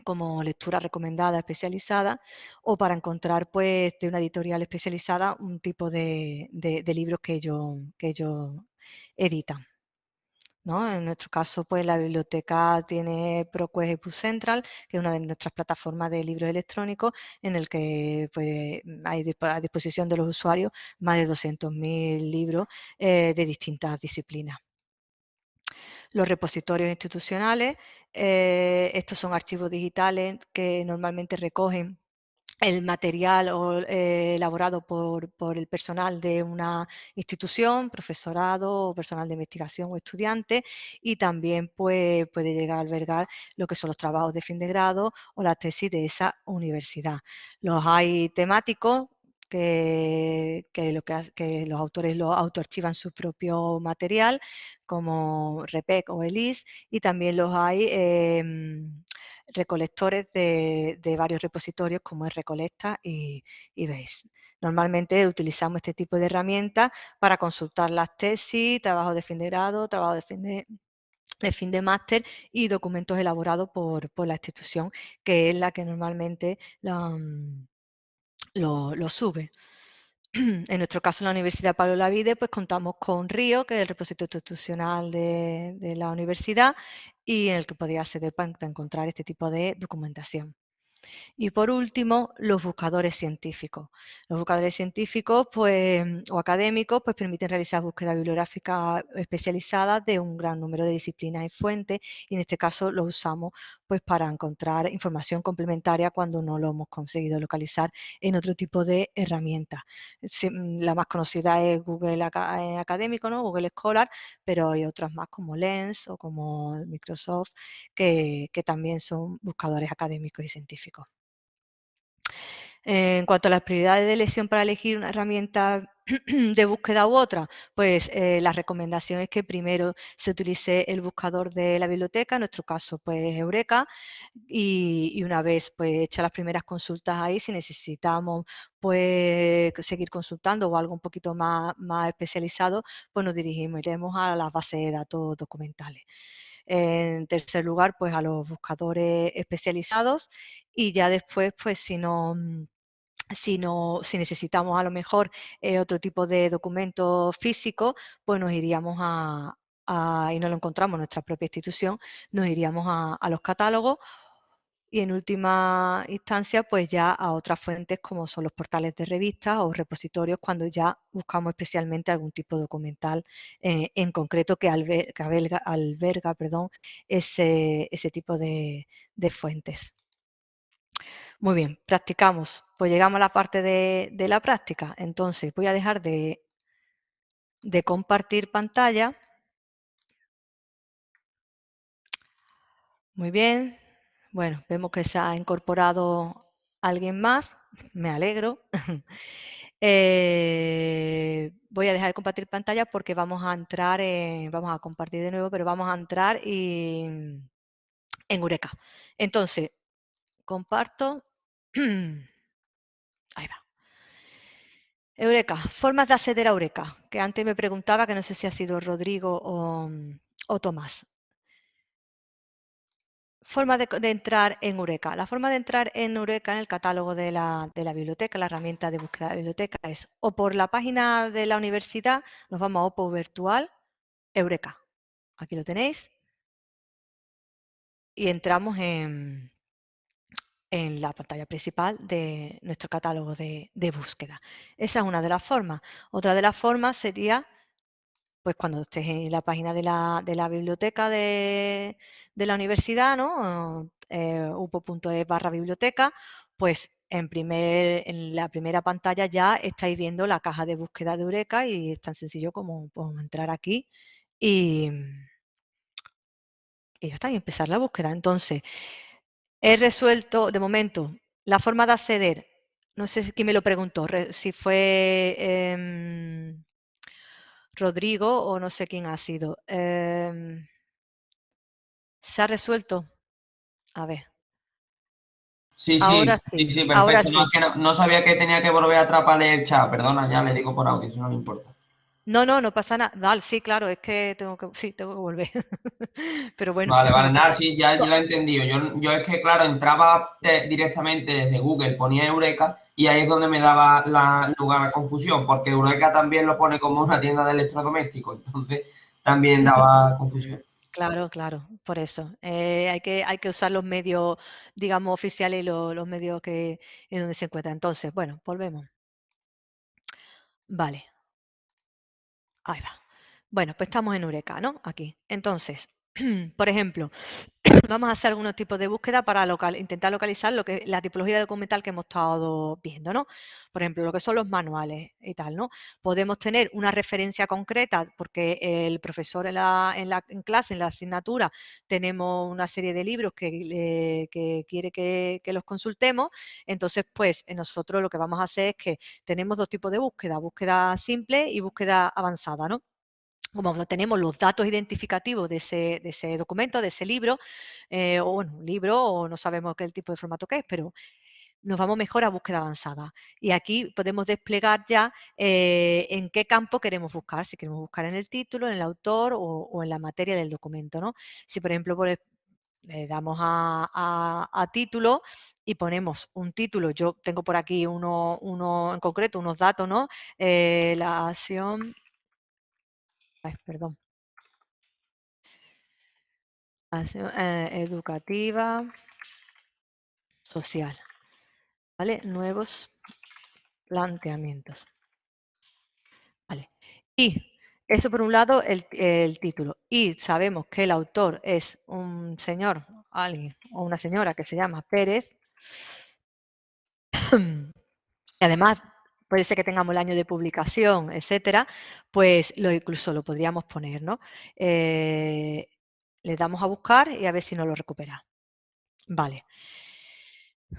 como lectura recomendada especializada, o para encontrar pues de una editorial especializada un tipo de, libros que ellos, que ellos editan. En nuestro caso, pues la biblioteca tiene ProQuest EPUB Central, que es una de nuestras plataformas de libros electrónicos, en el que pues, hay a disposición de los usuarios más de 200.000 libros eh, de distintas disciplinas. Los repositorios institucionales, eh, estos son archivos digitales que normalmente recogen el material eh, elaborado por, el personal de una institución, profesorado, personal de investigación o estudiante y también pues, puede llegar a albergar lo que son los trabajos de fin de grado o la tesis de esa universidad. Los hay temáticos, que, los autores lo autoarchivan su propio material, como REPEC o ELIS, y también los hay em, recolectores de, varios repositorios como es Recolecta y, y Normalmente utilizamos este tipo de herramientas para consultar las tesis, trabajos de fin de grado, trabajo de fin de, fin de máster y documentos elaborados por, la institución, que es la que normalmente mm, lo, sube. En nuestro caso, en la Universidad Pablo Lavide, pues contamos con RIO, que es el repositorio institucional de, de la universidad, y en el que podría acceder para encontrar este tipo de documentación. Y por último, los buscadores científicos. Los buscadores científicos pues, o académicos pues, permiten realizar búsquedas bibliográficas especializadas de un gran número de disciplinas y fuentes y en este caso los usamos pues, para encontrar información complementaria cuando no lo hemos conseguido localizar en otro tipo de herramientas. Mm, la más conocida es Google eh, Académico, ¿no? Google Scholar, pero hay otras más como Lens o como Microsoft que también son buscadores académicos y científicos. En cuanto a las prioridades de elección para elegir una herramienta de búsqueda u otra, pues eh, la recomendación es que primero se utilice el buscador de la biblioteca, en nuestro caso pues Eureka, y, una vez pues hechas las primeras consultas ahí, si necesitamos pues seguir consultando o algo un poquito más, más especializado, pues nos dirigimos, a las bases de datos documentales. En tercer lugar, pues a los buscadores especializados y ya después, pues si no mm, si, no, si necesitamos a lo mejor eh, otro tipo de documento físico, pues nos iríamos a, y no lo encontramos en nuestra propia institución, nos iríamos a los catálogos y en última instancia pues ya a otras fuentes como son los portales de revistas o repositorios cuando ya buscamos especialmente algún tipo de documental eh, en concreto que, alberga, ese, tipo de, fuentes. Muy bien, practicamos. Pues llegamos a la parte de, la práctica. Entonces voy a dejar de, de compartir pantalla. Muy bien, bueno, vemos que se ha incorporado alguien más, me alegro. Eh, voy a dejar de compartir pantalla porque vamos a entrar, en, vamos a compartir de nuevo, pero vamos a entrar en Eureka. Entonces, comparto. Ahí va. Eureka, formas de acceder a Eureka, que antes me preguntaba, que no sé si ha sido Rodrigo o, o Tomás. Forma de, entrar en Eureka. La forma de entrar en Eureka, en el catálogo de la, biblioteca, la herramienta de búsqueda de la biblioteca, es o por la página de la universidad, nos vamos a OPO Virtual, Eureka. Aquí lo tenéis. Y entramos en, en la pantalla principal de nuestro catálogo de, de, búsqueda. Esa es una de las formas. Otra de las formas sería pues cuando estés en la página de la, de la biblioteca de, la universidad, ¿no? Eh, upo.es barra biblioteca, pues en, primer, en la primera pantalla ya estáis viendo la caja de búsqueda de Eureka y es tan sencillo como entrar aquí y, y ya está, y empezar la búsqueda. Entonces, he resuelto, de momento, la forma de acceder, no sé quién me lo preguntó, si fue... Em, Rodrigo o no sé quién ha sido. Em, ¿Se ha resuelto? A ver. Sí, sí, Ahora sí, sí, perfecto. No, sabía que tenía que volver atrás para leer el chat. Perdona, ya le digo por audio, si no me importa. No, no, no pasa nada. Vale, sí, claro, es que tengo que, sí, tengo que volver. Pero bueno. Vale, vale, nada, sí, ya, ya lo he entendido. Yo, yo es que, claro, entraba directamente desde Google, ponía Eureka y ahí es donde me daba la, lugar a confusión, porque Eureka también lo pone como una tienda de electrodomésticos, entonces también daba confusión. Claro, claro, por eso. Eh, hay, que, hay que usar los medios, digamos, oficiales y los, medios que en donde se encuentra. Entonces, bueno, volvemos. Vale. Ahí va. Bueno, pues estamos en Eureka, ¿no? Aquí. Entonces, por ejemplo, vamos a hacer algunos tipos de búsqueda para intentar localizar lo que la tipología documental que hemos estado viendo, ¿no? Por ejemplo, lo que son los manuales y tal, ¿no? Podemos tener una referencia concreta porque el profesor en la, en clase, en la asignatura, tenemos una serie de libros que, quiere que, que, los consultemos. Entonces, pues nosotros lo que vamos a hacer es que tenemos dos tipos de búsqueda, búsqueda simple y búsqueda avanzada, ¿no? Como tenemos los datos identificativos de ese, documento, de ese libro, eh, o bueno, un libro, o no sabemos qué tipo de formato que es, pero nos vamos mejor a búsqueda avanzada. Y aquí podemos desplegar ya eh, en qué campo queremos buscar, si queremos buscar en el título, en el autor o, en la materia del documento. ¿no? Si, por ejemplo, le damos a, título y ponemos un título, yo tengo por aquí uno, uno en concreto, unos datos, ¿no? Eh, la acción perdón. Eh, educativa, social. ¿Vale? Nuevos planteamientos. Vale. Y eso por un lado el, el, título. Y sabemos que el autor es un señor, alguien o una señora que se llama Pérez. y además puede ser que tengamos el año de publicación, etcétera, pues lo, incluso lo podríamos poner, ¿no? Eh, le damos a buscar y a ver si nos lo recupera. Vale.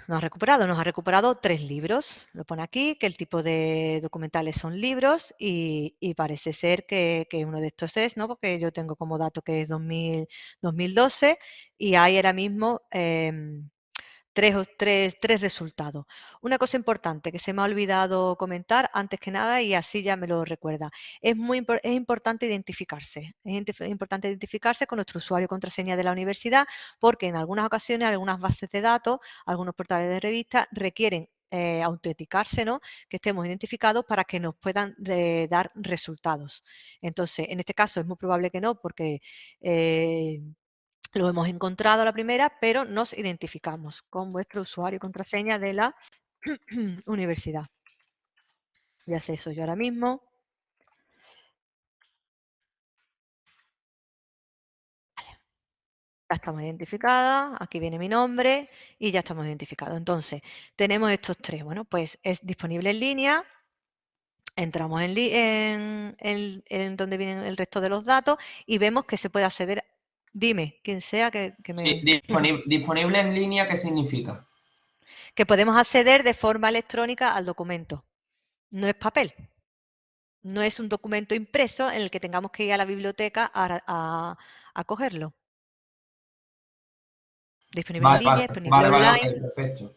Nos ha recuperado, nos ha recuperado tres libros. Lo pone aquí, que el tipo de documentales son libros y, parece ser que, uno de estos es, ¿no? Porque yo tengo como dato que es 2012 y hay ahora mismo em, tres, tres, tres resultados. Una cosa importante que se me ha olvidado comentar antes que nada y así ya me lo recuerda. Es muy es importante identificarse. Es importante identificarse con nuestro usuario contraseña de la universidad porque en algunas ocasiones algunas bases de datos, algunos portales de revistas requieren eh, autenticarse, ¿no? que estemos identificados para que nos puedan eh, dar resultados. Entonces, en este caso es muy probable que no, porque eh, lo hemos encontrado a la primera, pero nos identificamos con vuestro usuario y contraseña de la universidad. Ya sé eso yo ahora mismo. Ya estamos identificadas, aquí viene mi nombre y ya estamos identificados. Entonces, tenemos estos tres. Bueno, pues es disponible en línea, entramos en, en, donde vienen el resto de los datos y vemos que se puede acceder Dime, quien sea que, me... Sí, disponible, en línea, ¿qué significa? Que podemos acceder de forma electrónica al documento. No es papel. No es un documento impreso en el que tengamos que ir a la biblioteca a, cogerlo. Disponible en línea, disponible online. perfecto.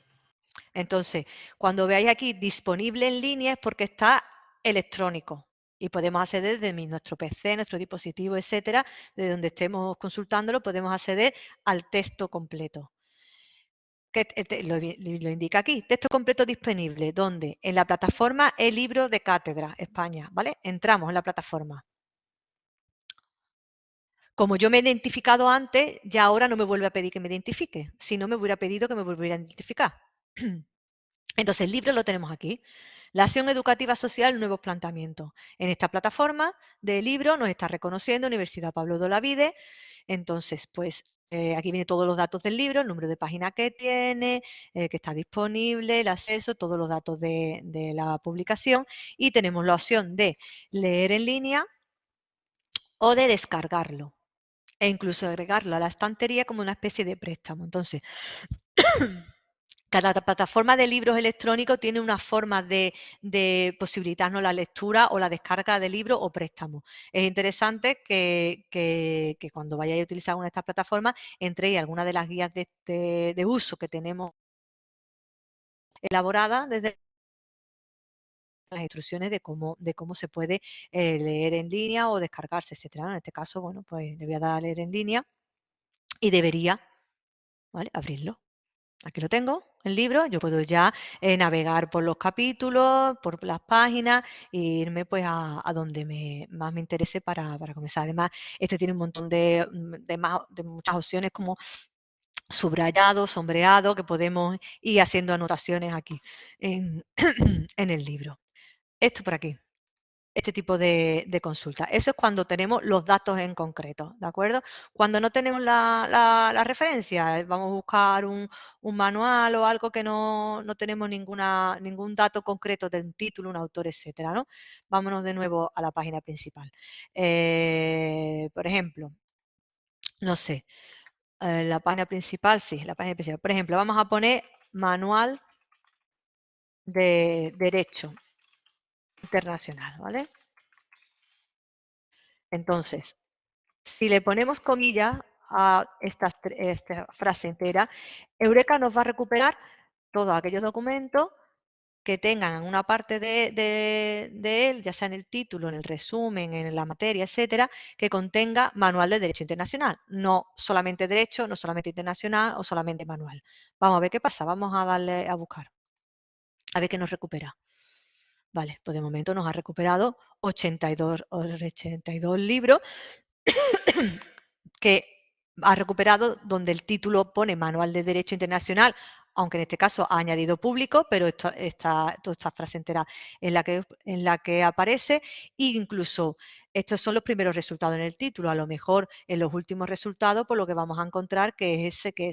Entonces, cuando veáis aquí disponible en línea es porque está electrónico y podemos acceder desde nuestro PC, nuestro dispositivo, etcétera, de donde estemos consultándolo, podemos acceder al texto completo. Que lo, indica aquí, texto completo disponible, ¿dónde? En la plataforma El Libro de Cátedra, España, ¿vale? Entramos en la plataforma. Como yo me he identificado antes, ya ahora no me vuelve a pedir que me identifique. Si no, me hubiera pedido que me volviera a identificar. Entonces, el libro lo tenemos aquí. La acción educativa social, nuevos planteamientos. En esta plataforma de libro nos está reconociendo Universidad Pablo de Olavide. Entonces, pues eh, aquí vienen todos los datos del libro, el número de página que tiene, eh, que está disponible, el acceso, todos los datos de, de la publicación y tenemos la opción de leer en línea o de descargarlo e incluso agregarlo a la estantería como una especie de préstamo. Entonces, Cada plataforma de libros electrónicos tiene una forma de, posibilitarnos la lectura o la descarga de libros o préstamos. Es interesante que, cuando vayáis a utilizar una de estas plataformas entréis alguna de las guías de, uso que tenemos elaboradas desde las instrucciones de cómo, de cómo se puede eh, leer en línea o descargarse, etcétera. En este caso, bueno, pues le voy a dar a leer en línea y debería abrirlo. Aquí lo tengo, el libro, yo puedo ya eh, navegar por los capítulos, por las páginas e irme pues a, donde me, más me interese para, comenzar. Además, este tiene un montón de, de, muchas opciones como subrayado, sombreado, que podemos ir haciendo anotaciones aquí en, en el libro. Esto por aquí este tipo de, consulta. Eso es cuando tenemos los datos en concreto, ¿de acuerdo? Cuando no tenemos la, referencia, eh, vamos a buscar un, manual o algo que no, tenemos ninguna, ningún dato concreto de un título, un autor, etcétera, ¿no? Vámonos de nuevo a la página principal. Eh, por ejemplo, no sé, eh, la página principal, sí, la página principal. Por ejemplo, vamos a poner manual de derecho internacional, ¿vale? Entonces, si le ponemos comillas a esta, frase entera, Eureka nos va a recuperar todos aquellos documentos que tengan una parte de, él, ya sea en el título, en el resumen, en la materia, etcétera, que contenga manual de derecho internacional. No solamente derecho, no solamente internacional o solamente manual. Vamos a ver qué pasa. Vamos a darle a buscar. A ver qué nos recupera. Vale, pues de momento nos ha recuperado 82, 82 libros que ha recuperado donde el título pone Manual de Derecho Internacional, aunque en este caso ha añadido público, pero esta, esta, toda esta frase entera en la que, en la que aparece, incluso estos son los primeros resultados en el título. A lo mejor en los últimos resultados, por lo que vamos a encontrar que es ese, que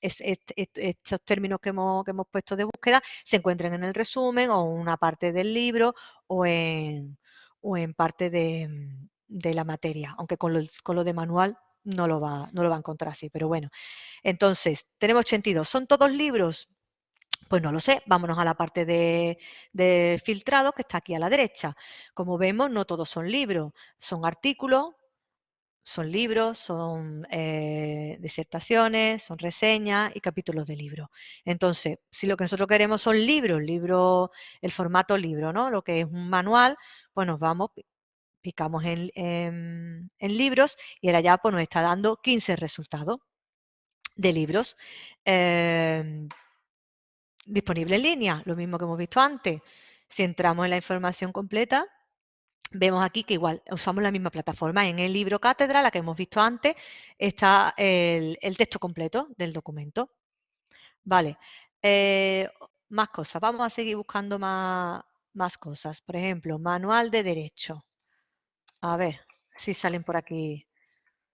estos términos que hemos, puesto de búsqueda se encuentren en el resumen o en una parte del libro o en, parte de, la materia, aunque con lo, de manual no lo, va, no lo va a encontrar así, pero bueno. Entonces, tenemos 82. ¿Son todos libros? Pues no lo sé, vámonos a la parte de, filtrado que está aquí a la derecha. Como vemos, no todos son libros, son artículos, son libros, son eh, disertaciones, son reseñas y capítulos de libros. Entonces, si lo que nosotros queremos son libros, libro, el formato libro, ¿no? Lo que es un manual, pues nos vamos, picamos en, libros y ahora ya pues, nos está dando 15 resultados de libros. Em, disponible en línea, lo mismo que hemos visto antes. Si entramos en la información completa, vemos aquí que igual usamos la misma plataforma. En el libro cátedra, la que hemos visto antes, está el, texto completo del documento. Vale, eh, más cosas. Vamos a seguir buscando más, más cosas. Por ejemplo, manual de derecho. A ver si salen por aquí.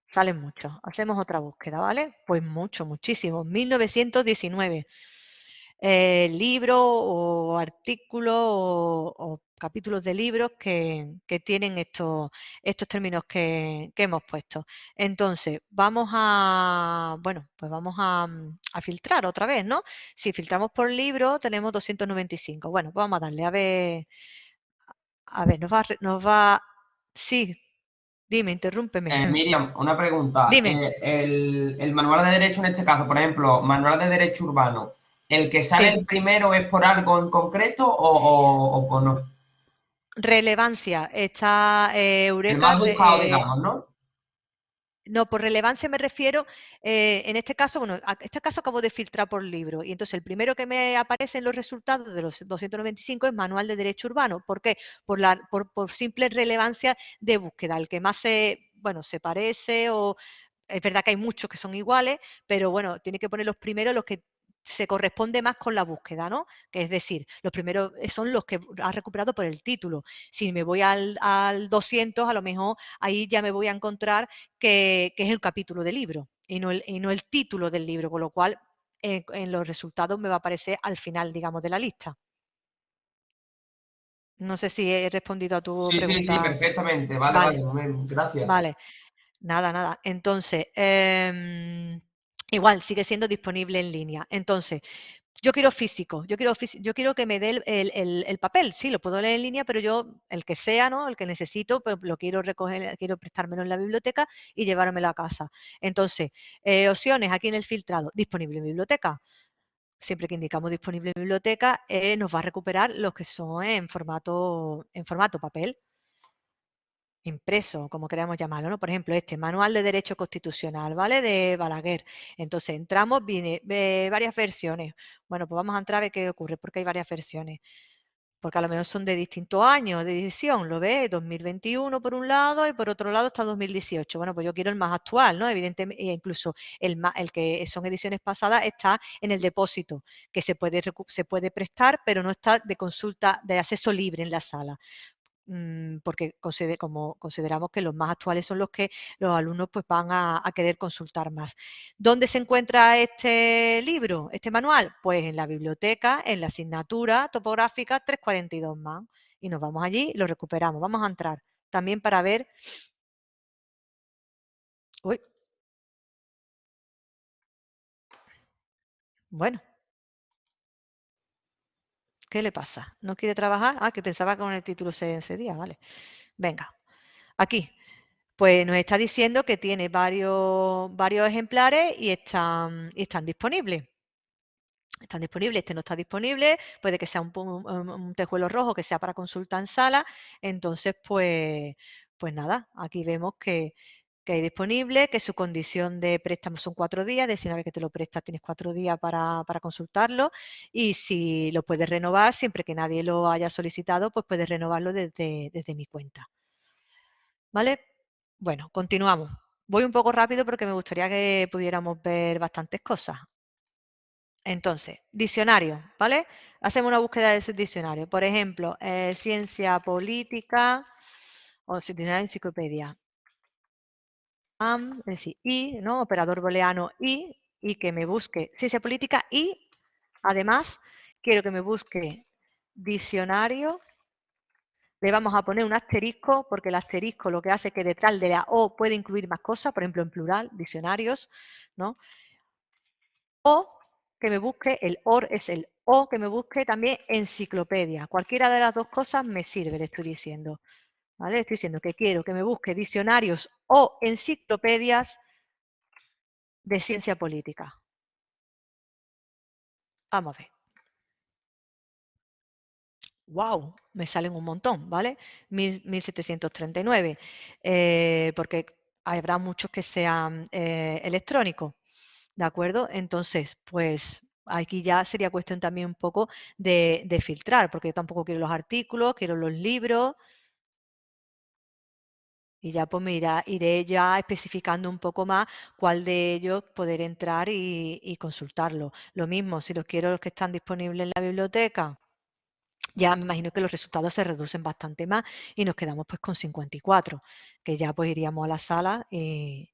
Salen muchos. Hacemos otra búsqueda, ¿vale? Pues mucho, muchísimo. 1919 eh, libros o artículos o, capítulos de libros que, tienen estos, estos términos que, hemos puesto. Entonces, vamos a, bueno, pues vamos a, filtrar otra vez, ¿no? Si filtramos por libro, tenemos 295. Bueno, pues vamos a darle a ver, a ver, nos va, nos va, sí, dime, interrúmpeme. Eh, Miriam, una pregunta. Dime. Eh, el, el manual de derecho en este caso, por ejemplo, manual de derecho urbano, ¿El que sale el primero es por algo en concreto o, o, no? Relevancia. Está eh, Eureka. El más buscado, eh, digamos, ¿no? No, por relevancia me refiero, eh, en este caso, bueno, en este caso acabo de filtrar por libro y entonces el primero que me aparece en los resultados de los 295 es Manual de Derecho Urbano. ¿Por qué? Por, la, por, por simple relevancia de búsqueda, el que más se, bueno, se parece o es verdad que hay muchos que son iguales, pero bueno, tiene que poner los primeros los que se corresponde más con la búsqueda, ¿no? Que es decir, los primeros son los que ha recuperado por el título. Si me voy al, 200, a lo mejor ahí ya me voy a encontrar que, es el capítulo del libro y no el, no el título del libro, con lo cual en, los resultados me va a aparecer al final, digamos, de la lista. No sé si he respondido a tu pregunta. Sí, sí, perfectamente. Vale, vale, gracias. Vale, nada, nada. Entonces, em, igual sigue siendo disponible en línea. Entonces, yo quiero físico, yo quiero, yo quiero que me dé el, papel, sí, lo puedo leer en línea, pero yo, el que sea, ¿no? El que necesito, pues lo quiero recoger, quiero prestármelo en la biblioteca y llevármelo a casa. Entonces, eh, opciones aquí en el filtrado, disponible en biblioteca. Siempre que indicamos disponible en biblioteca, eh, nos va a recuperar los que son en formato, en formato papel. Impreso, como queramos llamarlo, ¿no? Por ejemplo, este Manual de Derecho Constitucional, ¿vale? De Balaguer. Entonces, entramos, viene varias versiones. Bueno, pues vamos a entrar a ver qué ocurre, porque hay varias versiones porque a lo mejor son de distintos años de edición, ¿lo ves? 2021 por un lado y por otro lado está 2018. Bueno, pues yo quiero el más actual, ¿no? Evidentemente, e incluso el, el que son ediciones pasadas está en el depósito, que se puede, se puede prestar, pero no está de consulta, de acceso libre en la sala. Mm, porque como consideramos que los más actuales son los que los alumnos pues van a, querer consultar más. ¿Dónde se encuentra este libro, este manual? Pues en la biblioteca, en la asignatura topográfica 342 más. Y nos vamos allí, lo recuperamos. Vamos a entrar también para ver... Uy. Bueno, ¿Qué le pasa? ¿No quiere trabajar? Ah, que pensaba que con el título se, día, vale. Venga, aquí. Pues nos está diciendo que tiene varios, varios ejemplares y están, disponibles están disponibles, este no está disponible, puede que sea un, un, tejuelo rojo que sea para consulta en sala, entonces pues, pues nada, aquí vemos que, que hay disponible, que su condición de préstamo son cuatro días, de si una vez que te lo prestas tienes cuatro días para, consultarlo y si lo puedes renovar, siempre que nadie lo haya solicitado, pues puedes renovarlo desde, desde mi cuenta. ¿Vale? Bueno, continuamos. Voy un poco rápido porque me gustaría que pudiéramos ver bastantes cosas. Entonces, diccionario, ¿vale? Hacemos una búsqueda de ese diccionario. Por ejemplo, eh, ciencia política o diccionario enciclopedia es decir, y, ¿no? Operador booleano y, y que me busque ciencia política y, además, quiero que me busque diccionario. Le vamos a poner un asterisco, porque el asterisco lo que hace es que detrás de la O puede incluir más cosas, por ejemplo, en plural, diccionarios, ¿no? O que me busque, el OR es el O, que me busque también enciclopedia. Cualquiera de las dos cosas me sirve, le estoy diciendo. Estoy diciendo que quiero que me busque diccionarios o enciclopedias de ciencia política. Vamos a ver. ¡Wow! Me salen un montón, ¿vale? 1739, eh, porque habrá muchos que sean eh, electrónicos, ¿de acuerdo? Entonces, pues aquí ya sería cuestión también un poco de, de filtrar, porque yo tampoco quiero los artículos, quiero los libros, y ya pues me iré ya especificando un poco más cuál de ellos poder entrar y, consultarlo. Lo mismo, si los quiero los que están disponibles en la biblioteca, ya me imagino que los resultados se reducen bastante más y nos quedamos pues con 54, que ya pues iríamos a la sala y,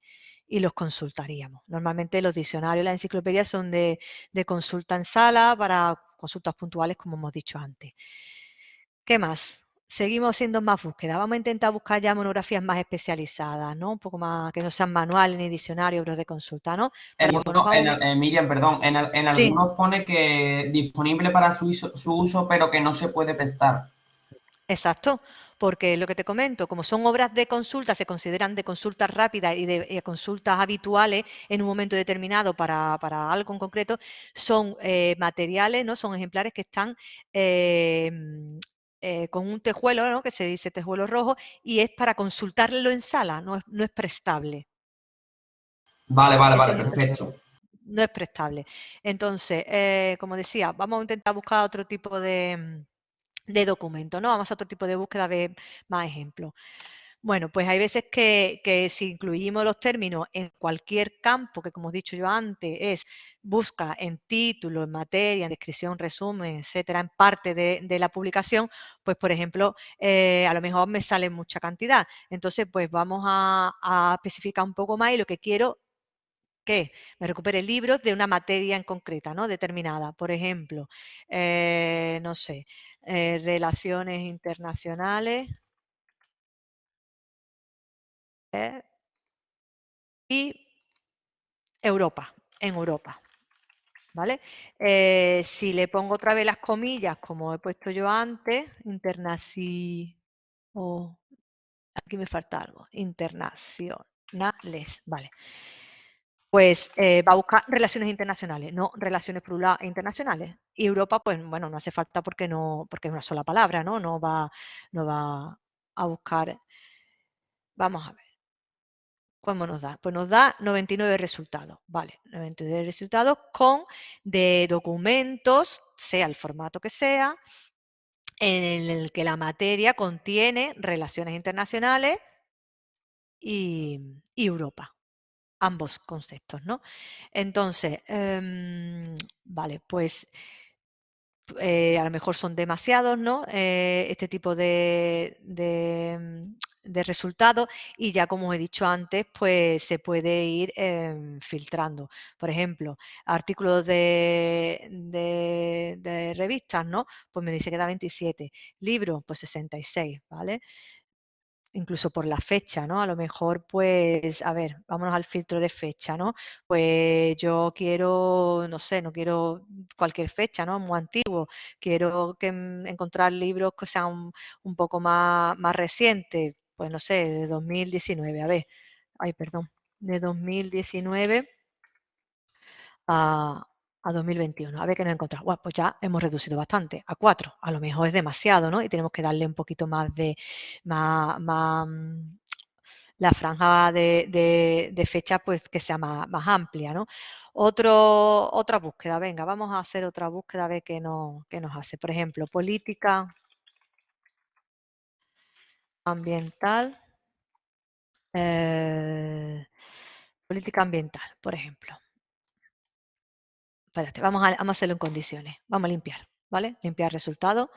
los consultaríamos. Normalmente los diccionarios, las enciclopedias son de, de consulta en sala para consultas puntuales, como hemos dicho antes. ¿Qué más? Seguimos siendo más búsqueda. Vamos a intentar buscar ya monografías más especializadas, ¿no? Un poco más, que no sean manuales ni diccionarios, de consulta, ¿no? En, Miriam, perdón, en, algunos pone que disponible para su, su uso, pero que no se puede prestar. Exacto, porque lo que te comento, como son obras de consulta, se consideran de consultas rápidas y de consultas habituales en un momento determinado para, algo en concreto, son eh, materiales, ¿no? Son ejemplares que están eh, eh, con un tejuelo, ¿no? que se dice tejuelo rojo, y es para consultarlo en sala, no es, no es prestable. Vale, vale, vale, perfecto. No es prestable. Entonces, eh, como decía, vamos a intentar buscar otro tipo de, de documento, ¿no? Vamos a otro tipo de búsqueda, a ver más ejemplos. Bueno, pues hay veces que, si incluimos los términos en cualquier campo, que como he dicho yo antes, es busca en título, en materia, en descripción, resumen, etcétera, en parte de, la publicación, pues por ejemplo, eh, a lo mejor me sale mucha cantidad. Entonces, pues vamos a, especificar un poco más y lo que quiero que me recupere libros de una materia en concreta, ¿no? Determinada. Por ejemplo, eh, no sé, eh, relaciones internacionales, y Europa, en Europa. ¿Vale? Eh, si le pongo otra vez las comillas, como he puesto yo antes, internacionales, aquí me falta algo, internacionales, ¿vale? Pues eh, va a buscar relaciones internacionales, no relaciones plurales internacionales. Y Europa, pues bueno, no hace falta porque no, porque es una sola palabra, ¿no? No va, no va a buscar Vamos a ver. ¿Cómo nos da? Pues nos da 99 resultados, ¿vale? 99 resultados con de documentos, sea el formato que sea, en el que la materia contiene relaciones internacionales y, Europa. Ambos conceptos, ¿no? Entonces, em, vale, pues eh, a lo mejor son demasiados, ¿no? Eh, este tipo de, de, resultados y ya como he dicho antes, pues se puede ir em, filtrando. Por ejemplo, artículos de, de, revistas, ¿no? Pues me dice que da 27. Libros, pues 66, ¿vale? incluso por la fecha, ¿no? A lo mejor, pues, a ver, vámonos al filtro de fecha, ¿no? Pues yo quiero, no sé, no quiero cualquier fecha, ¿no? Muy antiguo. Quiero que, encontrar libros que sean un, poco más, más recientes, pues no sé, de 2019, a ver, ay, perdón, de 2019 a, a 2021. A ver qué nos encontramos. Bueno, pues ya hemos reducido bastante, a 4. A lo mejor es demasiado, ¿no? Y tenemos que darle un poquito más de, más, mm, la franja de, de, fecha pues que sea más, más amplia, ¿no? Otro, otra búsqueda, venga, vamos a hacer otra búsqueda a ver qué, no, qué nos hace. Por ejemplo, política ambiental. Eh, política ambiental, por ejemplo vamos a, hacerlo en condiciones. Vamos a limpiar, ¿vale? Limpiar resultado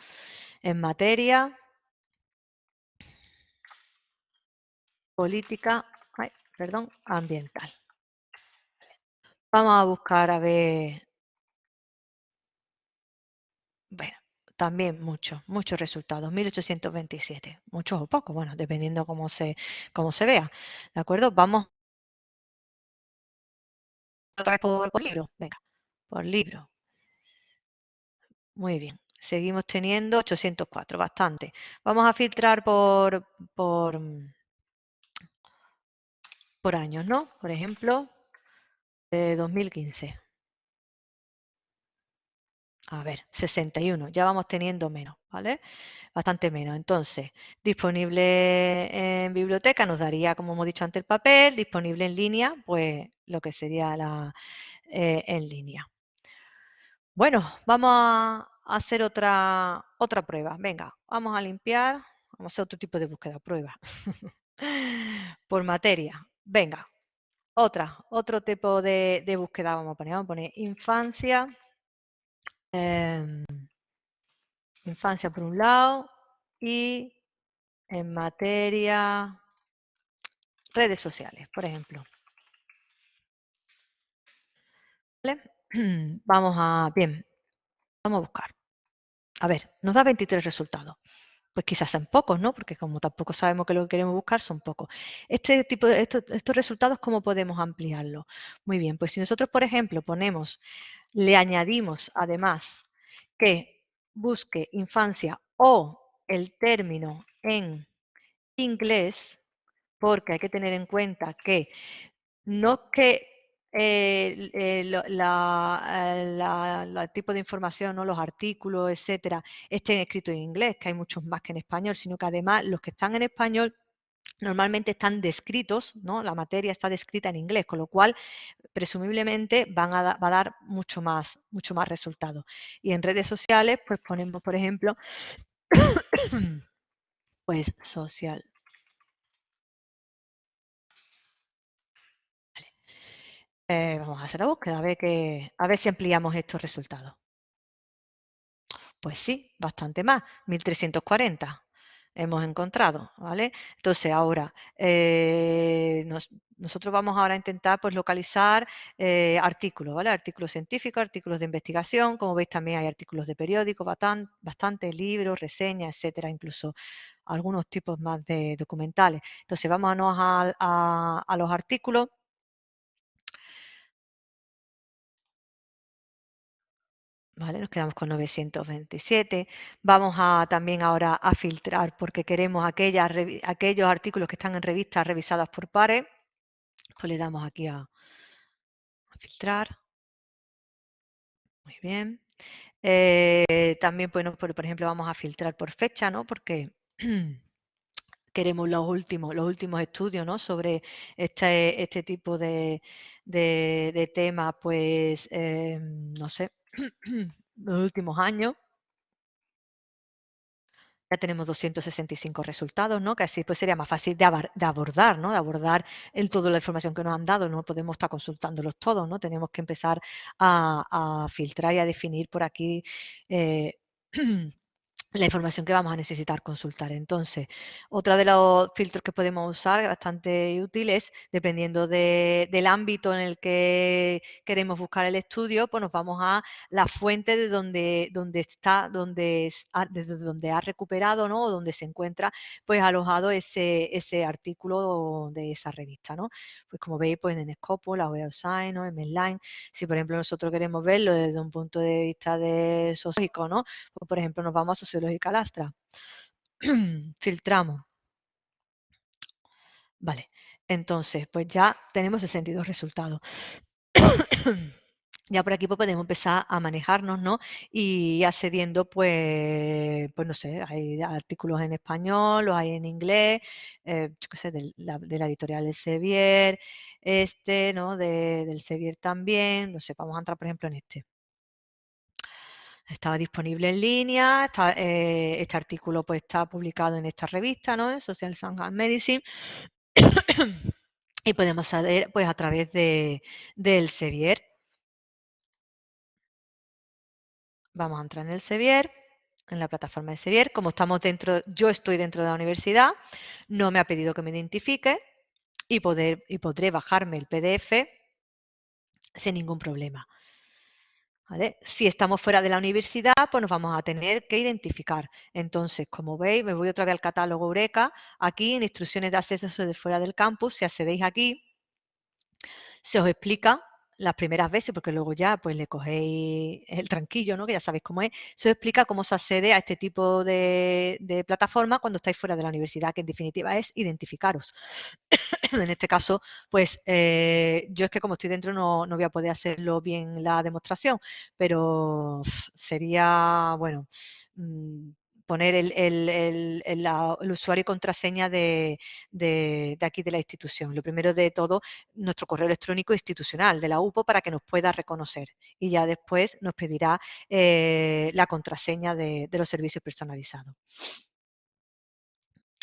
en materia, política, perdón, ambiental. Vamos a buscar a ver, bueno, también muchos, muchos resultados, 1827, muchos o pocos, bueno, dependiendo cómo se, cómo se vea, ¿de acuerdo? Vamos otra vez por libro, venga por libro. Muy bien. Seguimos teniendo 804, bastante. Vamos a filtrar por, por, por años, ¿no? Por ejemplo, de 2015. A ver, 61, ya vamos teniendo menos, ¿vale? Bastante menos. Entonces, disponible en biblioteca nos daría, como hemos dicho antes, el papel, disponible en línea, pues lo que sería la eh, en línea. Bueno, vamos a hacer otra, otra prueba. Venga, vamos a limpiar. Vamos a hacer otro tipo de búsqueda, prueba. Por materia. Venga, otra, otro tipo de, búsqueda vamos a poner. Vamos a poner infancia. Em, infancia por un lado y en materia redes sociales, por ejemplo. ¿Vale? Vamos a, bien, vamos a buscar. A ver, nos da 23 resultados. Pues quizás sean pocos, ¿no? Porque como tampoco sabemos que lo que queremos buscar son pocos. Este tipo de, estos, resultados, ¿cómo podemos ampliarlo? Muy bien, pues si nosotros, por ejemplo, ponemos, le añadimos además que busque infancia o el término en inglés, porque hay que tener en cuenta que no que el eh, la, tipo de información, ¿no? los artículos, etcétera, estén escritos en inglés, que hay muchos más que en español, sino que además los que están en español normalmente están descritos, ¿no? La materia está descrita en inglés, con lo cual presumiblemente van a va a dar mucho más, mucho más resultados. Y en redes sociales, pues ponemos, por ejemplo, pues social Eh, vamos a hacer la búsqueda, a ver, que, a ver si ampliamos estos resultados. Pues sí, bastante más, 1340 hemos encontrado, ¿vale? Entonces ahora, eh, nosotros vamos ahora a intentar pues localizar eh, artículos, ¿vale? Artículos científicos, artículos de investigación, como veis también hay artículos de periódico, bastante, libros, reseñas, etcétera, incluso algunos tipos más de documentales. Entonces vámonos a, a los artículos Nos quedamos con 927. Vamos a también ahora a filtrar porque queremos aquellos artículos que están en revistas revisadas por pares. Pues le damos aquí a, filtrar. Muy bien. Eh, también, bueno, por, ejemplo, vamos a filtrar por fecha, ¿no? Porque queremos los últimos, los últimos estudios ¿no? sobre este, este tipo de, de, temas, pues, eh, no sé, los últimos años. Ya tenemos 265 resultados, ¿no? Que así pues sería más fácil de, abordar, ¿no? De abordar el, toda la información que nos han dado. No podemos estar consultándolos todos, ¿no? Tenemos que empezar a, filtrar y a definir por aquí eh, la información que vamos a necesitar consultar. Entonces, otro de los filtros que podemos usar, bastante útil, es dependiendo del ámbito en el que queremos buscar el estudio, pues nos vamos a la fuente de donde, donde está, donde, desde donde ha recuperado, ¿no? O donde se encuentra, pues alojado ese, ese artículo de esa revista, ¿no? Pues como veis, pues en Scopus, la Web of Science, ¿no? En Medline, si por ejemplo nosotros queremos verlo desde un punto de vista de sociológico, ¿no? Pues por ejemplo nos vamos a sociológica lastra. Filtramos. Vale, entonces pues ya tenemos 62 resultados. ya por aquí pues, podemos empezar a manejarnos, ¿no? Y accediendo, pues, pues no sé, hay artículos en español, los hay en inglés, eh, yo qué sé, de la, editorial El Sevier, este, ¿no? del Sevier también, no sé, vamos a entrar por ejemplo en este. Estaba disponible en línea, eh, este artículo pues está publicado en esta revista, ¿no? En Social Science and Medicine. y podemos saber pues a través de, del Sevier. Vamos a entrar en el Sevier, en la plataforma de Sevier. Como estamos dentro, yo estoy dentro de la universidad, no me ha pedido que me identifique y, poder, y podré bajarme el PDF sin ningún problema. Si estamos fuera de la universidad, pues nos vamos a tener que identificar. Entonces, como veis, me voy otra vez al catálogo Eureka. Aquí en instrucciones de acceso de fuera del campus, si accedéis aquí, se os explica las primeras veces, porque luego ya pues le cogéis el tranquillo, ¿no? que ya sabéis cómo es, os explica cómo se accede a este tipo de, plataforma cuando estáis fuera de la universidad, que en definitiva es identificaros. en este caso, pues eh, yo es que como estoy dentro no, no voy a poder hacerlo bien la demostración, pero sería, bueno, mm, poner el, usuario y contraseña de, aquí de la institución. Lo primero de todo, nuestro correo electrónico institucional de la UPO para que nos pueda reconocer. Y ya después nos pedirá eh, la contraseña de, los servicios personalizados.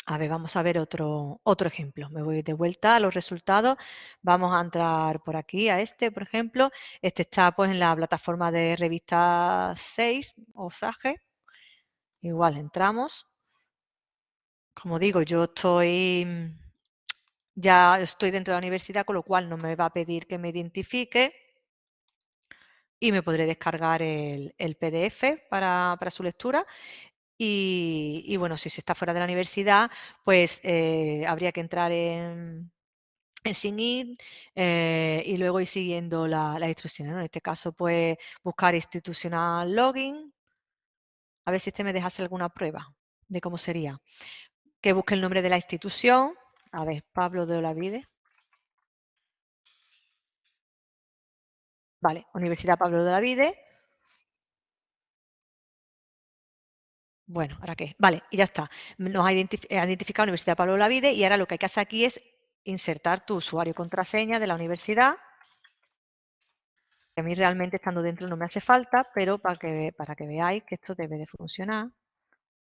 A ver, vamos a ver otro, otro ejemplo. Me voy de vuelta a los resultados. Vamos a entrar por aquí a este, por ejemplo. Este está pues en la plataforma de revista 6 o SAGE. Igual entramos. Como digo, yo estoy ya estoy dentro de la universidad, con lo cual no me va a pedir que me identifique y me podré descargar el, PDF para, su lectura. Y, bueno, si se está fuera de la universidad, pues eh, habría que entrar en, en Sign eh, y luego ir siguiendo las instrucciones. En este caso, pues buscar institucional login, a ver si este me deja hacer alguna prueba de cómo sería. Que busque el nombre de la institución. A ver, Pablo de Olavide. Vale, Universidad Pablo de Olavide. Bueno, ¿ahora qué? Vale, y ya está. Nos ha identificado Universidad Pablo de Olavide y ahora lo que hay que hacer aquí es insertar tu usuario contraseña de la universidad. A mí realmente estando dentro no me hace falta, pero para que, para que veáis que esto debe de funcionar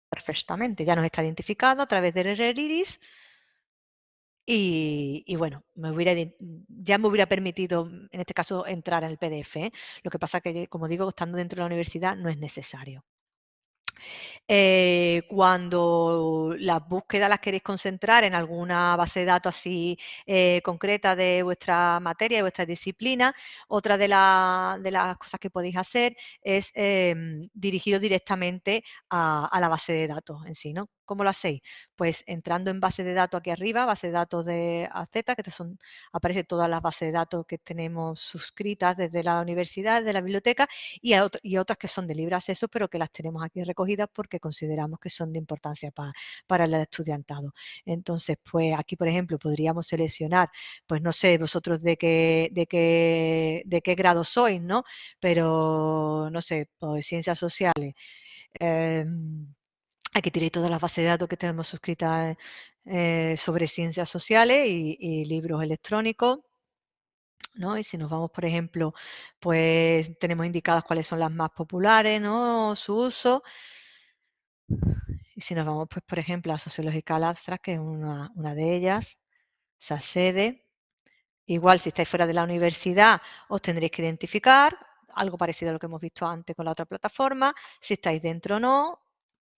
perfectamente. Ya nos está identificado a través del iris y, y, bueno, me hubiera, ya me hubiera permitido, en este caso, entrar en el PDF. ¿eh? Lo que pasa que, como digo, estando dentro de la universidad no es necesario. Eh, cuando las búsquedas las queréis concentrar en alguna base de datos así eh, concreta de vuestra materia, de vuestra disciplina, otra de, las cosas que podéis hacer es em, dirigiros directamente a, la base de datos en sí, ¿no? ¿Cómo lo hacéis? Pues entrando en base de datos aquí arriba, base de datos de AZ, que son, aparecen todas las bases de datos que tenemos suscritas desde la universidad, desde la biblioteca, y, y otras que son de libre acceso, pero que las tenemos aquí recogidas porque consideramos que son de importancia para el estudiantado. Entonces, pues aquí, por ejemplo, podríamos seleccionar, pues no sé, vosotros de qué, de qué, de qué grado sois, ¿no? Pero, no sé, pues ciencias sociales. Em, Aquí tenéis todas las bases de datos que tenemos suscritas eh, sobre ciencias sociales y, libros electrónicos. ¿no? Y si nos vamos, por ejemplo, pues tenemos indicadas cuáles son las más populares, ¿no? Su uso. Y si nos vamos, pues, por ejemplo, a Sociological Abstract, que es una, una de ellas, se accede. Igual, si estáis fuera de la universidad, os tendréis que identificar, algo parecido a lo que hemos visto antes con la otra plataforma. Si estáis dentro o no,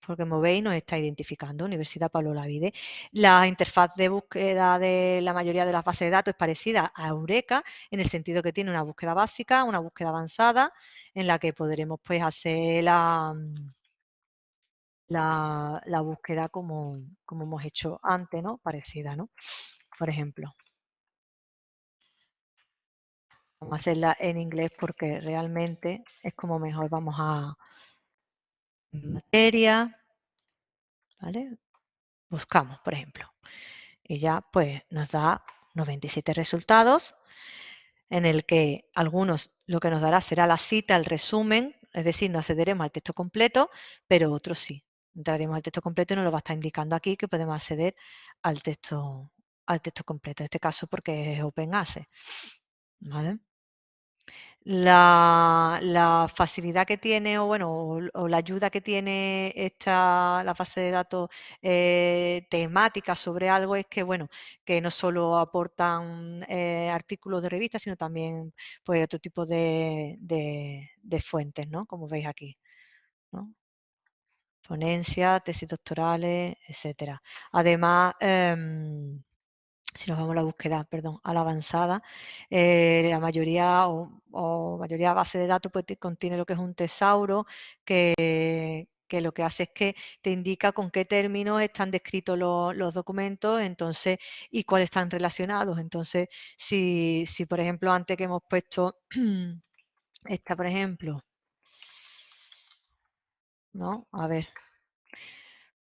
porque como veis nos está identificando, Universidad Pablo Lavide. La interfaz de búsqueda de la mayoría de las bases de datos es parecida a Eureka, en el sentido que tiene una búsqueda básica, una búsqueda avanzada, en la que podremos pues hacer la, la, búsqueda como, como, hemos hecho antes, ¿no? Parecida, ¿no? Por ejemplo. Vamos a hacerla en inglés porque realmente es como mejor vamos a materia, ¿vale? Buscamos, por ejemplo. Y ya pues nos da 97 resultados en el que algunos lo que nos dará será la cita, el resumen, es decir, no accederemos al texto completo, pero otros sí. Entraremos al texto completo y nos lo va a estar indicando aquí que podemos acceder al texto, al texto completo, en este caso porque es Open Access. la, facilidad que tiene o bueno o, la ayuda que tiene esta la base de datos eh, temática sobre algo es que bueno que no solo aportan eh, artículos de revistas sino también pues otro tipo de, fuentes no como veis aquí. Ponencia tesis doctorales etcétera además em, si nos vamos a la búsqueda, perdón, a la avanzada, eh, la mayoría o, mayoría base de datos pues, contiene lo que es un tesauro que, lo que hace es que te indica con qué términos están descritos los, documentos entonces y cuáles están relacionados. Entonces, si, si por ejemplo antes que hemos puesto esta, por ejemplo, ¿no? A ver,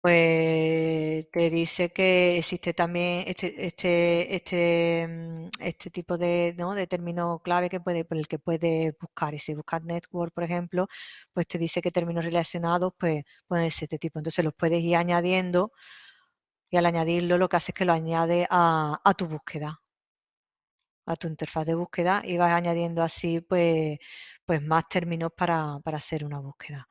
pues te dice que existe también este, este, este, mm, este tipo de, ¿no? de término clave que puede, por el que puedes buscar. Y si buscas network, por ejemplo, pues te dice que términos relacionados pues pueden ser este tipo. Entonces los puedes ir añadiendo y al añadirlo lo que hace es que lo añade a, a tu búsqueda, a tu interfaz de búsqueda y vas añadiendo así pues, pues más términos para, para hacer una búsqueda.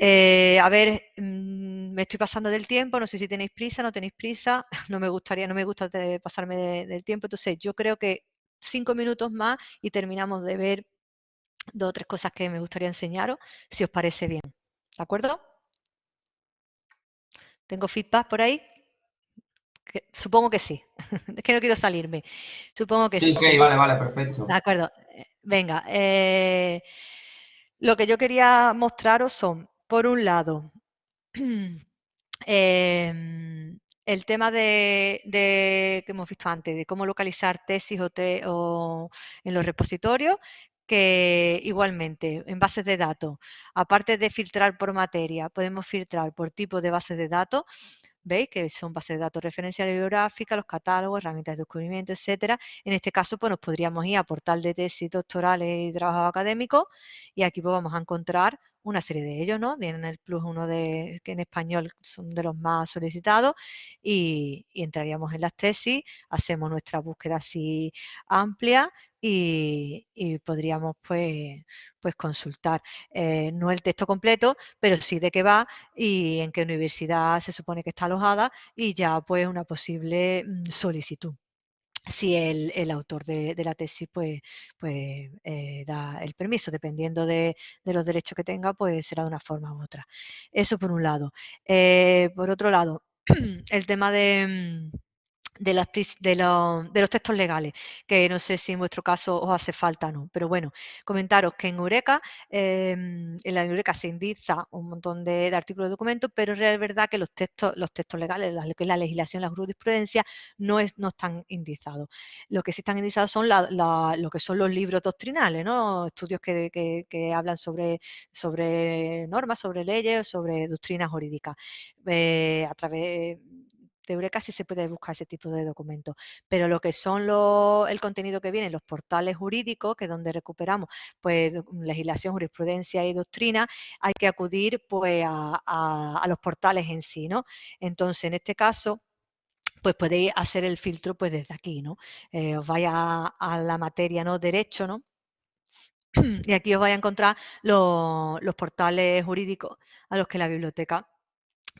Eh, a ver, mm, me estoy pasando del tiempo, no sé si tenéis prisa, no tenéis prisa, no me gustaría, no me gusta pasarme del tiempo, entonces yo creo que cinco minutos más y terminamos de ver dos o tres cosas que me gustaría enseñaros, si os parece bien. ¿De acuerdo? ¿Tengo feedback por ahí? supongo que sí. es que no quiero salirme. Supongo que sí. Sí, sí, vale, vale, perfecto. De acuerdo. Venga. Eh, lo que yo quería mostraros son por un lado, em, el tema de, que hemos visto antes, de cómo localizar tesis o, en los repositorios, que igualmente en bases de datos, aparte de filtrar por materia, podemos filtrar por tipo de base de datos, ¿veis? Que son bases de datos referenciales bibliográficas, los catálogos, herramientas de descubrimiento, etcétera. En este caso, pues nos podríamos ir a portal de tesis doctorales y trabajos académicos y aquí pues vamos a encontrar una serie de ellos, ¿no? Tienen el plus uno de que en español son de los más solicitados y, entraríamos en las tesis, hacemos nuestra búsqueda así amplia y, podríamos pues, pues consultar eh, no el texto completo, pero sí de qué va y en qué universidad se supone que está alojada y ya pues una posible mm, solicitud si el, autor de, la tesis pues, pues eh, da el permiso, dependiendo de, los derechos que tenga, pues será de una forma u otra. Eso por un lado. Eh, por otro lado, el tema de, mm, de, de, los textos legales, que no sé si en vuestro caso os hace falta o no. Pero bueno, comentaros que en Eureka, em, en la Eureka se indiza un montón de, artículos de documentos, pero es verdad que los textos, los textos legales, la, la legislación, la jurisprudencia, no, es, no están indizados. Lo que sí están indizados son lo que son los libros doctrinales, ¿no? estudios que, que, hablan sobre, sobre normas, sobre leyes, sobre doctrinas jurídicas. Eh, a través de Eureka sí se puede buscar ese tipo de documentos, pero lo que son el contenido que viene en los portales jurídicos, que es donde recuperamos pues legislación, jurisprudencia y doctrina, hay que acudir pues a, los portales en sí, ¿no? Entonces, en este caso, pues podéis hacer el filtro pues desde aquí, ¿no? Eh, os vaya a, la materia, ¿no? Derecho, ¿no? y aquí os vais a encontrar los portales jurídicos a los que la biblioteca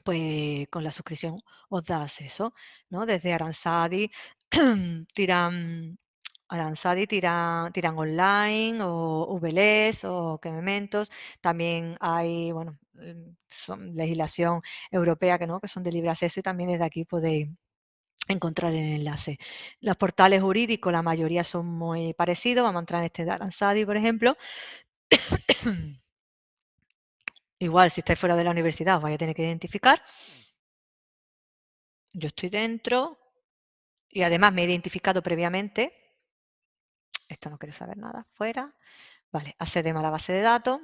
pues con la suscripción os da acceso, ¿no? Desde Aransadi tiran Aransadi tiran, tiran online o VLS o Quemementos. También hay, bueno, em, son legislación europea que no, que son de libre acceso y también desde aquí podéis encontrar el enlace. Los portales jurídicos, la mayoría son muy parecidos. Vamos a entrar en este de Aransadi, por ejemplo. Igual, si estáis fuera de la universidad, os vais a tener que identificar. Yo estoy dentro y además me he identificado previamente. Esto no quiere saber nada. Fuera. Vale, accedemos a la base de datos.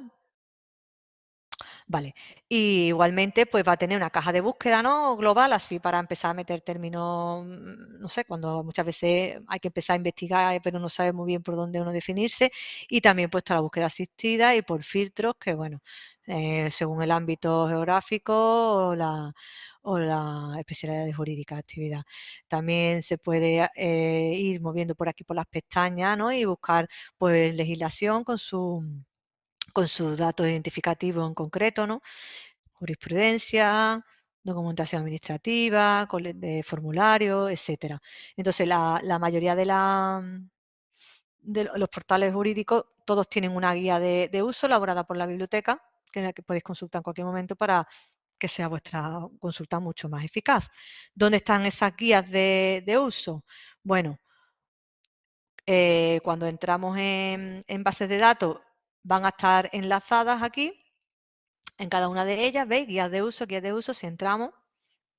Vale, y igualmente pues va a tener una caja de búsqueda ¿no? global, así para empezar a meter términos, mm, no sé, cuando muchas veces hay que empezar a investigar pero no sabe muy bien por dónde uno definirse, y también puesto la búsqueda asistida y por filtros que, bueno, eh, según el ámbito geográfico o la, o la especialidad jurídica de actividad. También se puede eh, ir moviendo por aquí por las pestañas ¿no? y buscar pues legislación con su con sus datos identificativos en concreto, ¿no? Jurisprudencia, documentación administrativa, de formulario, etcétera. Entonces, la, mayoría de, de, los portales jurídicos, todos tienen una guía de, uso elaborada por la biblioteca, que la que podéis consultar en cualquier momento para que sea vuestra consulta mucho más eficaz. ¿Dónde están esas guías de, uso? Bueno, eh, cuando entramos en, en bases de datos, van a estar enlazadas aquí en cada una de ellas, ¿veis? Guías de uso, guías de uso, si entramos,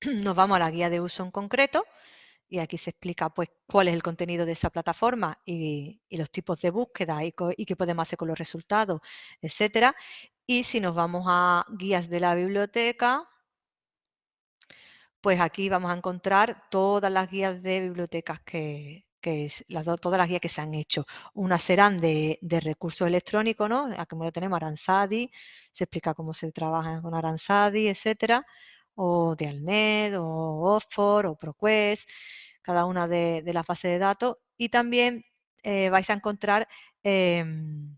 nos vamos a la guía de uso en concreto y aquí se explica pues cuál es el contenido de esa plataforma y, los tipos de búsqueda y, y, qué podemos hacer con los resultados, etcétera. Y si nos vamos a guías de la biblioteca, pues aquí vamos a encontrar todas las guías de bibliotecas que, que todas las guías que se han hecho. Unas serán de, recursos electrónicos, ¿no? Aquí lo tenemos Aransadi, se explica cómo se trabaja con Aransadi, etcétera, o de Alnet, o Oxford, o ProQuest, cada una de, las bases de datos. Y también eh, vais a encontrar em,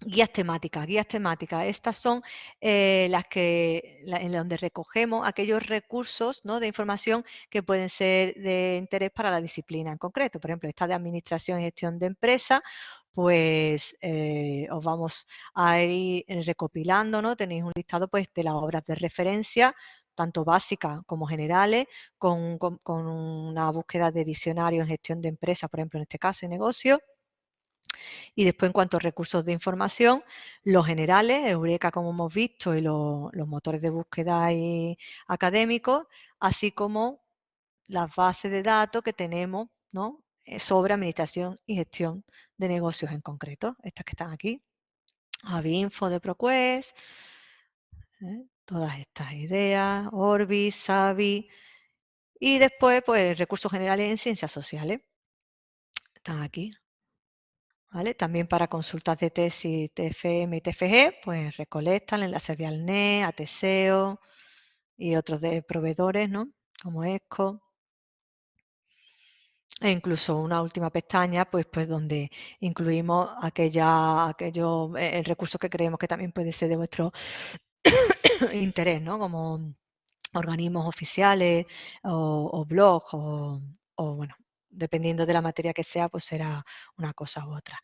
Guías temáticas, guías temáticas. Estas son eh, las que en donde recogemos aquellos recursos ¿no? de información que pueden ser de interés para la disciplina en concreto. Por ejemplo, esta de administración y gestión de empresa, pues eh, os vamos a ir recopilando, ¿no? Tenéis un listado pues, de las obras de referencia, tanto básicas como generales, con, una búsqueda de diccionario en gestión de empresa, por ejemplo, en este caso, de negocio y después, en cuanto a recursos de información, los generales, Eureka, como hemos visto, y los, motores de búsqueda académicos, así como las bases de datos que tenemos ¿no? Eh, sobre administración y gestión de negocios en concreto, estas que están aquí. Avinfo de ProQuest, ¿eh? todas estas ideas, Orbis, Savi, y después, pues, recursos generales en ciencias sociales. Están aquí. También para consultas de tesis TFM y TFG, pues recolectan enlaces de ALNE, ATESEO y otros de proveedores, ¿no? Como ESCO. E incluso una última pestaña, pues, pues donde incluimos aquella, aquello, eh, el recurso que creemos que también puede ser de vuestro interés, ¿no? Como organismos oficiales o, blogs o, o, bueno, dependiendo de la materia que sea, pues será una cosa u otra.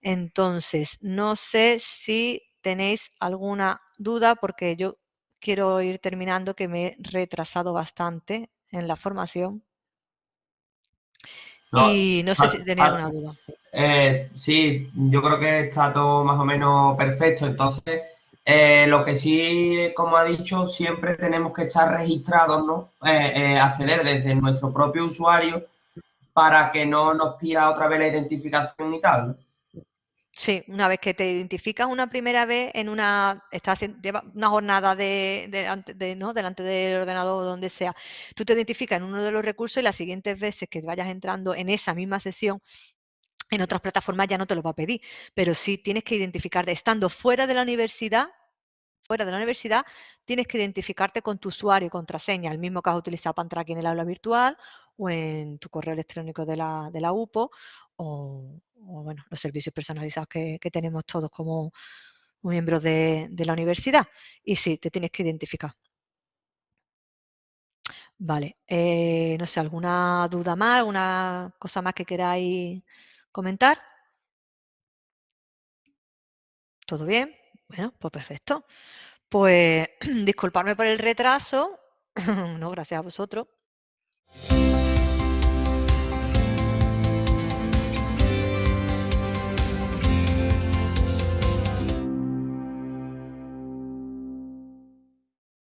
Entonces, no sé si tenéis alguna duda, porque yo quiero ir terminando, que me he retrasado bastante en la formación. y no sé si tenéis alguna duda. Eh, sí, yo creo que está todo más o menos perfecto. Entonces, eh, lo que sí, como ha dicho, siempre tenemos que estar registrados, ¿no? Eh, acceder desde nuestro propio usuario para que no nos pida otra vez la identificación y tal. Sí, una vez que te identificas una primera vez en una, estás lleva una jornada de, de, ¿no? delante del ordenador o donde sea, tú te identificas en uno de los recursos y las siguientes veces que vayas entrando en esa misma sesión, en otras plataformas ya no te lo va a pedir, pero sí tienes que identificarte, estando fuera de la universidad, fuera de la universidad, tienes que identificarte con tu usuario y contraseña, el mismo que has utilizado para entrar aquí en el aula virtual o en tu correo electrónico de la, de la UPO o, bueno, los servicios personalizados que, tenemos todos como miembros de, la universidad. Y sí, te tienes que identificar. Vale, eh, no sé, ¿alguna duda más? ¿Alguna cosa más que queráis comentar? ¿Todo bien? Bueno, pues perfecto. Pues disculparme por el retraso. no, gracias a vosotros.